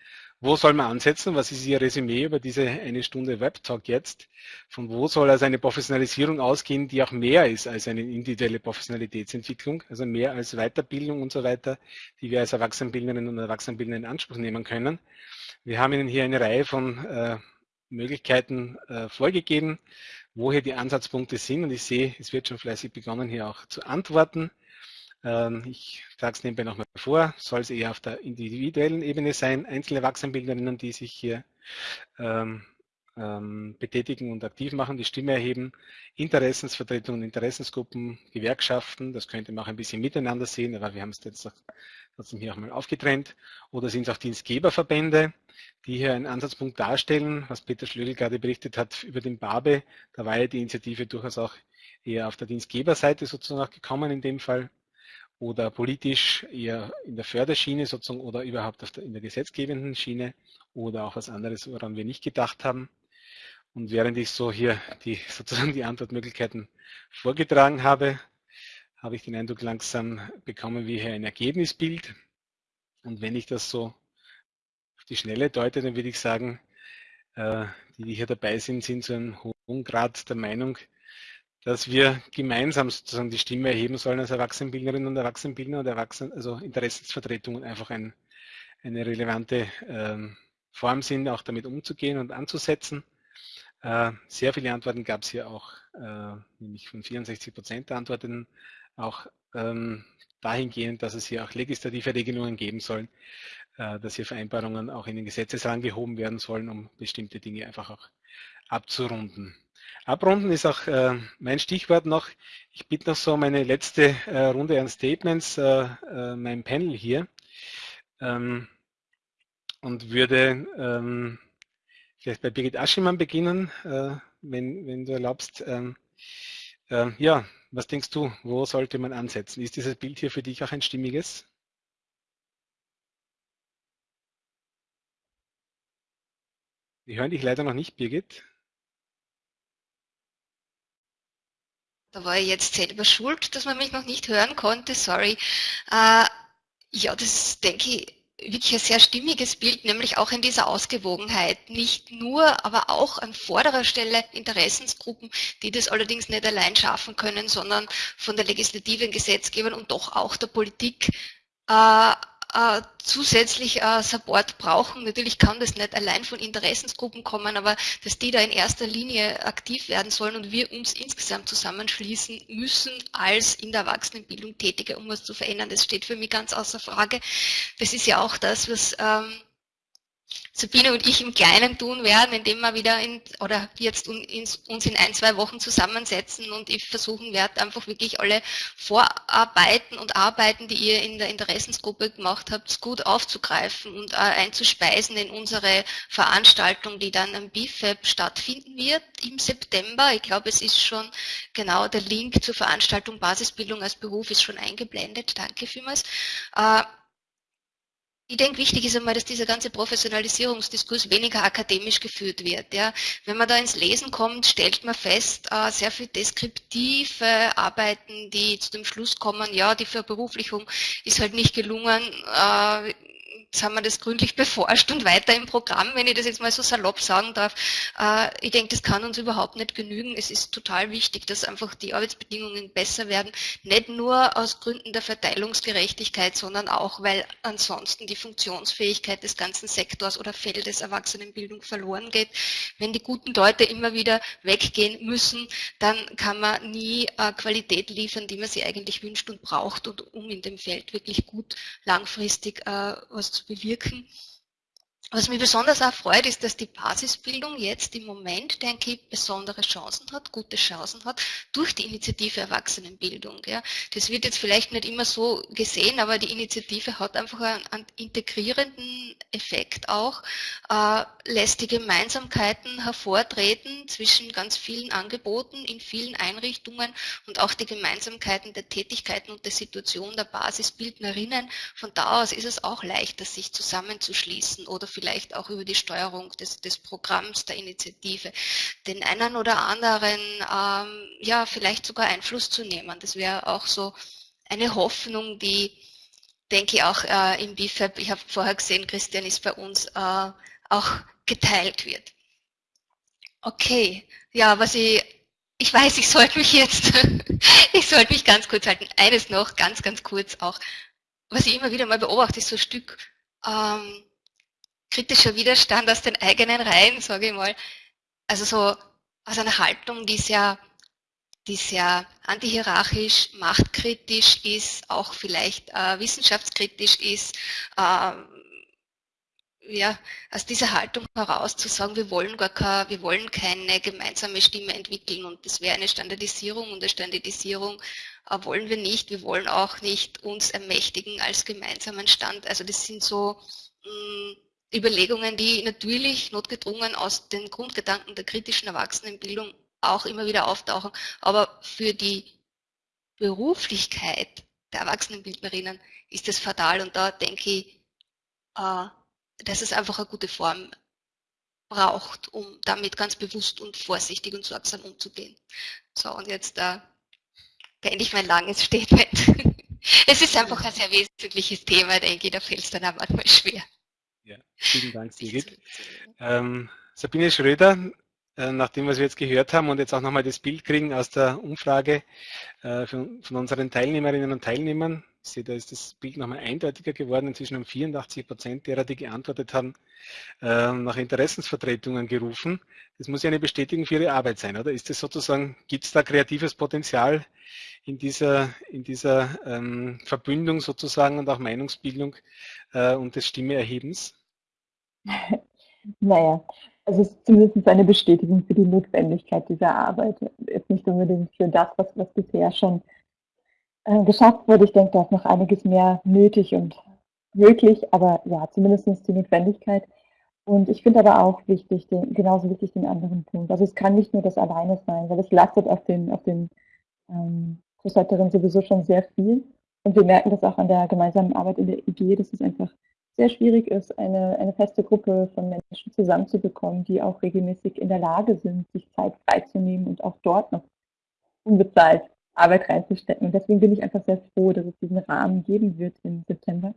wo soll man ansetzen? Was ist Ihr Resümee über diese eine Stunde Webtalk jetzt? Von wo soll also eine Professionalisierung ausgehen, die auch mehr ist als eine individuelle Professionalitätsentwicklung, also mehr als Weiterbildung und so weiter, die wir als Erwachsenenbildnerinnen und Erwachsenenbildner in Anspruch nehmen können? Wir haben Ihnen hier eine Reihe von äh, Möglichkeiten äh, vorgegeben, wo hier die Ansatzpunkte sind und ich sehe, es wird schon fleißig begonnen, hier auch zu antworten. Ähm, ich trage es nebenbei nochmal vor, soll es eher auf der individuellen Ebene sein, einzelne Erwachsenenbildnerinnen, die sich hier ähm, ähm, betätigen und aktiv machen, die Stimme erheben, Interessensvertretungen, Interessensgruppen, Gewerkschaften, das könnte man auch ein bisschen miteinander sehen, aber wir haben es jetzt trotzdem hier auch mal aufgetrennt, oder sind es auch Dienstgeberverbände, die hier einen Ansatzpunkt darstellen, was Peter Schlögel gerade berichtet hat über den BABE, da war ja die Initiative durchaus auch eher auf der Dienstgeberseite sozusagen gekommen in dem Fall oder politisch eher in der Förderschiene sozusagen oder überhaupt der, in der gesetzgebenden Schiene oder auch was anderes, woran wir nicht gedacht haben. Und während ich so hier die, sozusagen die Antwortmöglichkeiten vorgetragen habe, habe ich den Eindruck, langsam bekommen wir hier ein Ergebnisbild. Und wenn ich das so auf die Schnelle deute, dann würde ich sagen, äh, die, die hier dabei sind, sind zu einem hohen Grad der Meinung, dass wir gemeinsam sozusagen die Stimme erheben sollen als Erwachsenenbildnerinnen und Erwachsenenbildner und Erwachsenen, also Interessensvertretungen einfach ein, eine relevante ähm, Form sind, auch damit umzugehen und anzusetzen. Äh, sehr viele Antworten gab es hier auch, äh, nämlich von 64 Prozent der Antworten auch ähm, dahingehend, dass es hier auch legislative Regelungen geben soll, äh, dass hier Vereinbarungen auch in den Gesetzesrahmen gehoben werden sollen, um bestimmte Dinge einfach auch abzurunden. Abrunden ist auch äh, mein Stichwort noch. Ich bitte noch so meine letzte äh, Runde an Statements, äh, äh mein Panel hier. Ähm, und würde ähm, vielleicht bei Birgit Aschimann beginnen, äh, wenn, wenn du erlaubst. Ähm, äh, ja, was denkst du, wo sollte man ansetzen? Ist dieses Bild hier für dich auch ein stimmiges? Wir hören dich leider noch nicht, Birgit. Da war ich jetzt selber schuld, dass man mich noch nicht hören konnte, sorry. Äh, ja, das denke ich wirklich ein sehr stimmiges Bild, nämlich auch in dieser Ausgewogenheit. Nicht nur, aber auch an vorderer Stelle Interessensgruppen, die das allerdings nicht allein schaffen können, sondern von der legislativen Gesetzgebern und doch auch der Politik äh, äh, zusätzlich äh, Support brauchen. Natürlich kann das nicht allein von Interessensgruppen kommen, aber dass die da in erster Linie aktiv werden sollen und wir uns insgesamt zusammenschließen müssen als in der Erwachsenenbildung Tätige, um was zu verändern, das steht für mich ganz außer Frage. Das ist ja auch das, was ähm, Sabine und ich im Kleinen tun werden, indem wir wieder in, oder jetzt uns in ein, zwei Wochen zusammensetzen und ich versuchen werde, einfach wirklich alle Vorarbeiten und Arbeiten, die ihr in der Interessensgruppe gemacht habt, gut aufzugreifen und äh, einzuspeisen in unsere Veranstaltung, die dann am BIFAB stattfinden wird im September. Ich glaube, es ist schon genau der Link zur Veranstaltung Basisbildung als Beruf ist schon eingeblendet. Danke vielmals. Ich denke, wichtig ist einmal, dass dieser ganze Professionalisierungsdiskurs weniger akademisch geführt wird. Ja. Wenn man da ins Lesen kommt, stellt man fest, äh, sehr viel deskriptive Arbeiten, die zu dem Schluss kommen, ja, die Verberuflichung ist halt nicht gelungen, äh, haben wir das gründlich beforscht und weiter im Programm, wenn ich das jetzt mal so salopp sagen darf. Äh, ich denke, das kann uns überhaupt nicht genügen. Es ist total wichtig, dass einfach die Arbeitsbedingungen besser werden, nicht nur aus Gründen der Verteilungsgerechtigkeit, sondern auch, weil ansonsten die Funktionsfähigkeit des ganzen Sektors oder Feldes Erwachsenenbildung verloren geht. Wenn die guten Leute immer wieder weggehen müssen, dann kann man nie äh, Qualität liefern, die man sie eigentlich wünscht und braucht, und um in dem Feld wirklich gut langfristig äh, was zu bewirken. Was mich besonders auch freut, ist, dass die Basisbildung jetzt im Moment, denke ich, besondere Chancen hat, gute Chancen hat, durch die Initiative Erwachsenenbildung. Ja. Das wird jetzt vielleicht nicht immer so gesehen, aber die Initiative hat einfach einen, einen integrierenden Effekt auch, äh, lässt die Gemeinsamkeiten hervortreten zwischen ganz vielen Angeboten in vielen Einrichtungen und auch die Gemeinsamkeiten der Tätigkeiten und der Situation der Basisbildnerinnen. Von da aus ist es auch leichter, sich zusammenzuschließen oder vielleicht auch über die Steuerung des, des Programms, der Initiative, den einen oder anderen, ähm, ja, vielleicht sogar Einfluss zu nehmen. Das wäre auch so eine Hoffnung, die, denke ich, auch äh, im BIFAB, ich habe vorher gesehen, Christian ist bei uns, äh, auch geteilt wird. Okay, ja, was ich, ich weiß, ich sollte mich jetzt, ich sollte mich ganz kurz halten. Eines noch, ganz, ganz kurz auch, was ich immer wieder mal beobachte, ist so ein Stück ähm, kritischer Widerstand aus den eigenen Reihen, sage ich mal. Also so aus einer Haltung, die sehr, die sehr antihierarchisch, machtkritisch ist, auch vielleicht äh, wissenschaftskritisch ist, äh, ja, aus dieser Haltung heraus zu sagen, wir wollen gar keine, wir wollen keine gemeinsame Stimme entwickeln und das wäre eine Standardisierung und eine Standardisierung äh, wollen wir nicht. Wir wollen auch nicht uns ermächtigen als gemeinsamen Stand. Also das sind so mh, mm, Überlegungen, die natürlich notgedrungen aus den Grundgedanken der kritischen Erwachsenenbildung auch immer wieder auftauchen, aber für die Beruflichkeit der Erwachsenenbildnerinnen ist das fatal und da denke ich, äh, dass es einfach eine gute Form braucht, um damit ganz bewusst und vorsichtig und sorgsam umzugehen. So, und jetzt äh, beende ich mein langes Statement. es ist einfach ein sehr wesentliches Thema, denke ich, da fällt es dann auch manchmal schwer. Ja, vielen Dank, Sigrid. Ähm, Sabine Schröder, äh, nach dem, was wir jetzt gehört haben und jetzt auch nochmal das Bild kriegen aus der Umfrage äh, von, von, unseren Teilnehmerinnen und Teilnehmern. Ich sehe, da ist das Bild nochmal eindeutiger geworden. Inzwischen haben 84 Prozent derer, die geantwortet haben, äh, nach Interessensvertretungen gerufen. Das muss ja eine Bestätigung für ihre Arbeit sein, oder? Ist das sozusagen, gibt es da kreatives Potenzial in dieser, in dieser ähm, Verbündung sozusagen und auch Meinungsbildung äh, und des Stimmeerhebens? Naja, also es ist zumindest eine Bestätigung für die Notwendigkeit dieser Arbeit. Jetzt nicht unbedingt für das, was, was bisher schon äh, geschafft wurde. Ich denke, da ist noch einiges mehr nötig und möglich, aber ja, zumindest die Notwendigkeit. Und ich finde aber auch wichtig, den, genauso wichtig den anderen Punkt. Also es kann nicht nur das alleine sein, weil es lastet auf den, auf den ähm, Großleiterinnen sowieso schon sehr viel. Und wir merken das auch an der gemeinsamen Arbeit in der IG, dass es einfach sehr schwierig ist, eine, eine feste Gruppe von Menschen zusammenzubekommen, die auch regelmäßig in der Lage sind, sich Zeit freizunehmen und auch dort noch unbezahlt Arbeit reinzustecken. Und deswegen bin ich einfach sehr froh, dass es diesen Rahmen geben wird im September,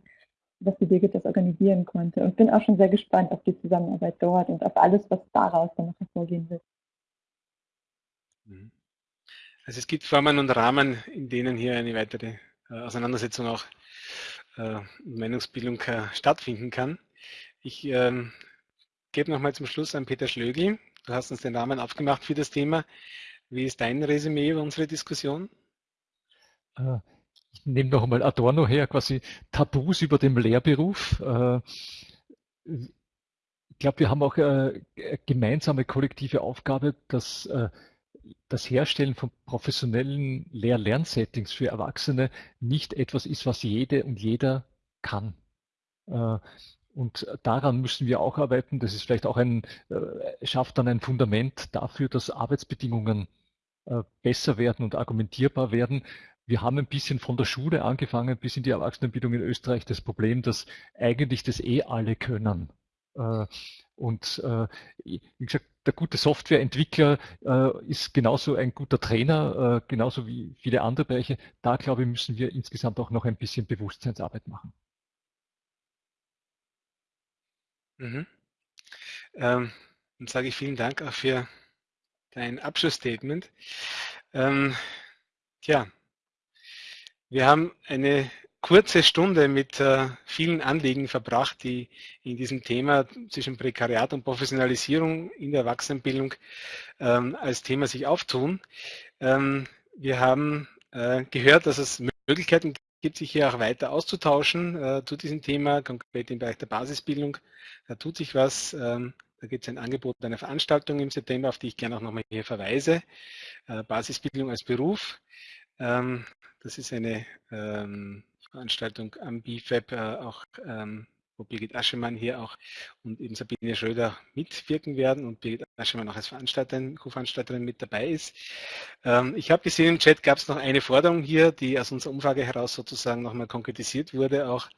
dass die Birgit das organisieren konnte. Und bin auch schon sehr gespannt auf die Zusammenarbeit dort und auf alles, was daraus dann noch hervorgehen wird. Mhm. Also es gibt Formen und Rahmen, in denen hier eine weitere äh, Auseinandersetzung auch äh, Meinungsbildung äh, stattfinden kann. Ich ähm, gebe nochmal zum Schluss an Peter Schlögl. Du hast uns den Rahmen aufgemacht für das Thema. Wie ist dein Resümee über unsere Diskussion? Äh, ich nehme noch einmal Adorno her, quasi Tabus über dem Lehrberuf. Äh, ich glaube, wir haben auch eine gemeinsame kollektive Aufgabe, dass das Herstellen von professionellen Lehr-Lernsettings für Erwachsene nicht etwas ist, was jede und jeder kann. Und daran müssen wir auch arbeiten. Das ist vielleicht auch ein, schafft dann ein Fundament dafür, dass Arbeitsbedingungen äh, besser werden und argumentierbar werden. Wir haben ein bisschen von der Schule angefangen bis in die Erwachsenenbildung in Österreich das Problem, dass eigentlich das eh alle können. Äh, und äh, wie gesagt, der gute Softwareentwickler ist genauso ein guter Trainer, genauso wie viele andere Bereiche. Da, glaube ich, müssen wir insgesamt auch noch ein bisschen Bewusstseinsarbeit machen. Mhm. Ähm, dann sage ich vielen Dank auch für dein Abschlussstatement. Ähm, tja, wir haben eine kurze Stunde mit äh, vielen Anliegen verbracht, die in diesem Thema zwischen Prekariat und Professionalisierung in der Erwachsenenbildung ähm, als Thema sich auftun. Ähm, wir haben äh, gehört, dass es Möglichkeiten gibt, sich hier auch weiter auszutauschen äh, zu diesem Thema, konkret im Bereich der Basisbildung. Da tut sich was. Ähm, da gibt es ein Angebot einer Veranstaltung im September, auf die ich gerne auch nochmal hier verweise. Äh, Basisbildung als Beruf. Ähm, das ist eine ähm, Veranstaltung am BIFAB, äh, auch ähm, wo Birgit Aschemann hier auch und eben Sabine Schröder mitwirken werden und Birgit Aschemann auch als Veranstalterin, Co-Veranstalterin mit dabei ist. Ähm, ich habe gesehen, im Chat gab es noch eine Forderung hier, die aus unserer Umfrage heraus sozusagen nochmal konkretisiert wurde. Auch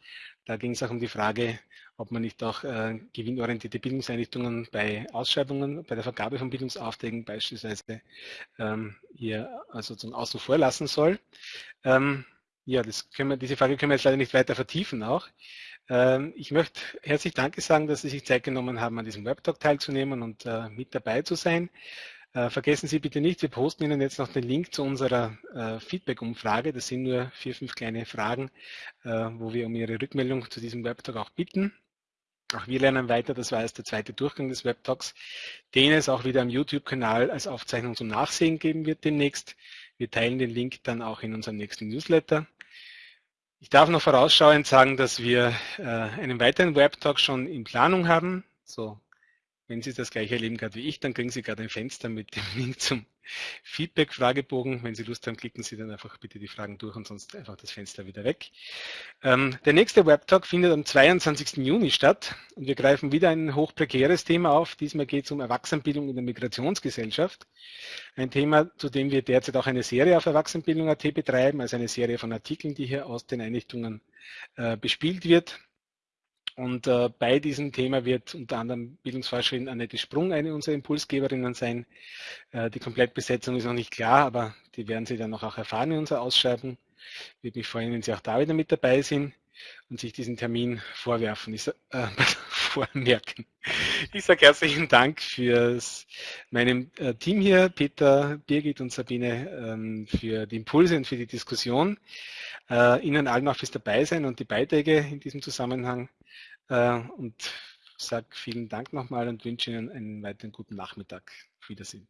da ging es auch um die Frage, ob man nicht auch äh, gewinnorientierte Bildungseinrichtungen bei Ausschreibungen, bei der Vergabe von Bildungsaufträgen beispielsweise ähm, hier also zum Außen vor lassen soll. Ähm, ja, das können wir, diese Frage können wir jetzt leider nicht weiter vertiefen auch. Ähm, ich möchte herzlich Danke sagen, dass Sie sich Zeit genommen haben, an diesem Webtalk teilzunehmen und äh, mit dabei zu sein. Äh, vergessen Sie bitte nicht, wir posten Ihnen jetzt noch den Link zu unserer äh, Feedback-Umfrage. Das sind nur vier, fünf kleine Fragen, wo wir um Ihre Rückmeldung zu diesem Webtalk auch bitten. Auch wir lernen weiter, das war jetzt der zweite Durchgang des Webtalks, den es auch wieder am YouTube-Kanal als Aufzeichnung zum Nachsehen geben wird demnächst. Wir teilen den Link dann auch in unserem nächsten Newsletter. Ich darf noch vorausschauend sagen, dass wir äh, einen weiteren Webtalk schon in Planung haben. So wenn Sie das gleiche erleben gerade wie ich, dann kriegen Sie gerade ein Fenster mit dem Link zum Feedback-Fragebogen. Wenn Sie Lust haben, klicken Sie dann einfach bitte die Fragen durch und sonst einfach das Fenster wieder weg. Ähm, der nächste Webtalk findet am 22. Juni statt und wir greifen wieder ein hochprekäres Thema auf. Diesmal geht es um Erwachsenenbildung in der Migrationsgesellschaft. Ein Thema, zu dem wir derzeit auch eine Serie auf Erwachsenenbildung.at betreiben, also eine Serie von Artikeln, die hier aus den Einrichtungen äh, bespielt wird. Und äh, bei diesem Thema wird unter anderem Bildungsforscherin Annette Sprung eine unserer Impulsgeberinnen sein. Äh, die Komplettbesetzung ist noch nicht klar, aber die werden Sie dann noch auch erfahren in unserer Ausschreibung. Würde mich freuen, wenn Sie auch da wieder mit dabei sind und sich diesen Termin vorwerfen, ich, äh, vormerken. Ich sage herzlichen Dank für meinem äh, Team hier, Peter, Birgit und Sabine, ähm, für die Impulse und für die Diskussion. Äh, Ihnen allen auch fürs Dabeisein und die Beiträge in diesem Zusammenhang. Äh, und sage vielen Dank nochmal und wünsche Ihnen einen weiteren guten Nachmittag. Auf Wiedersehen.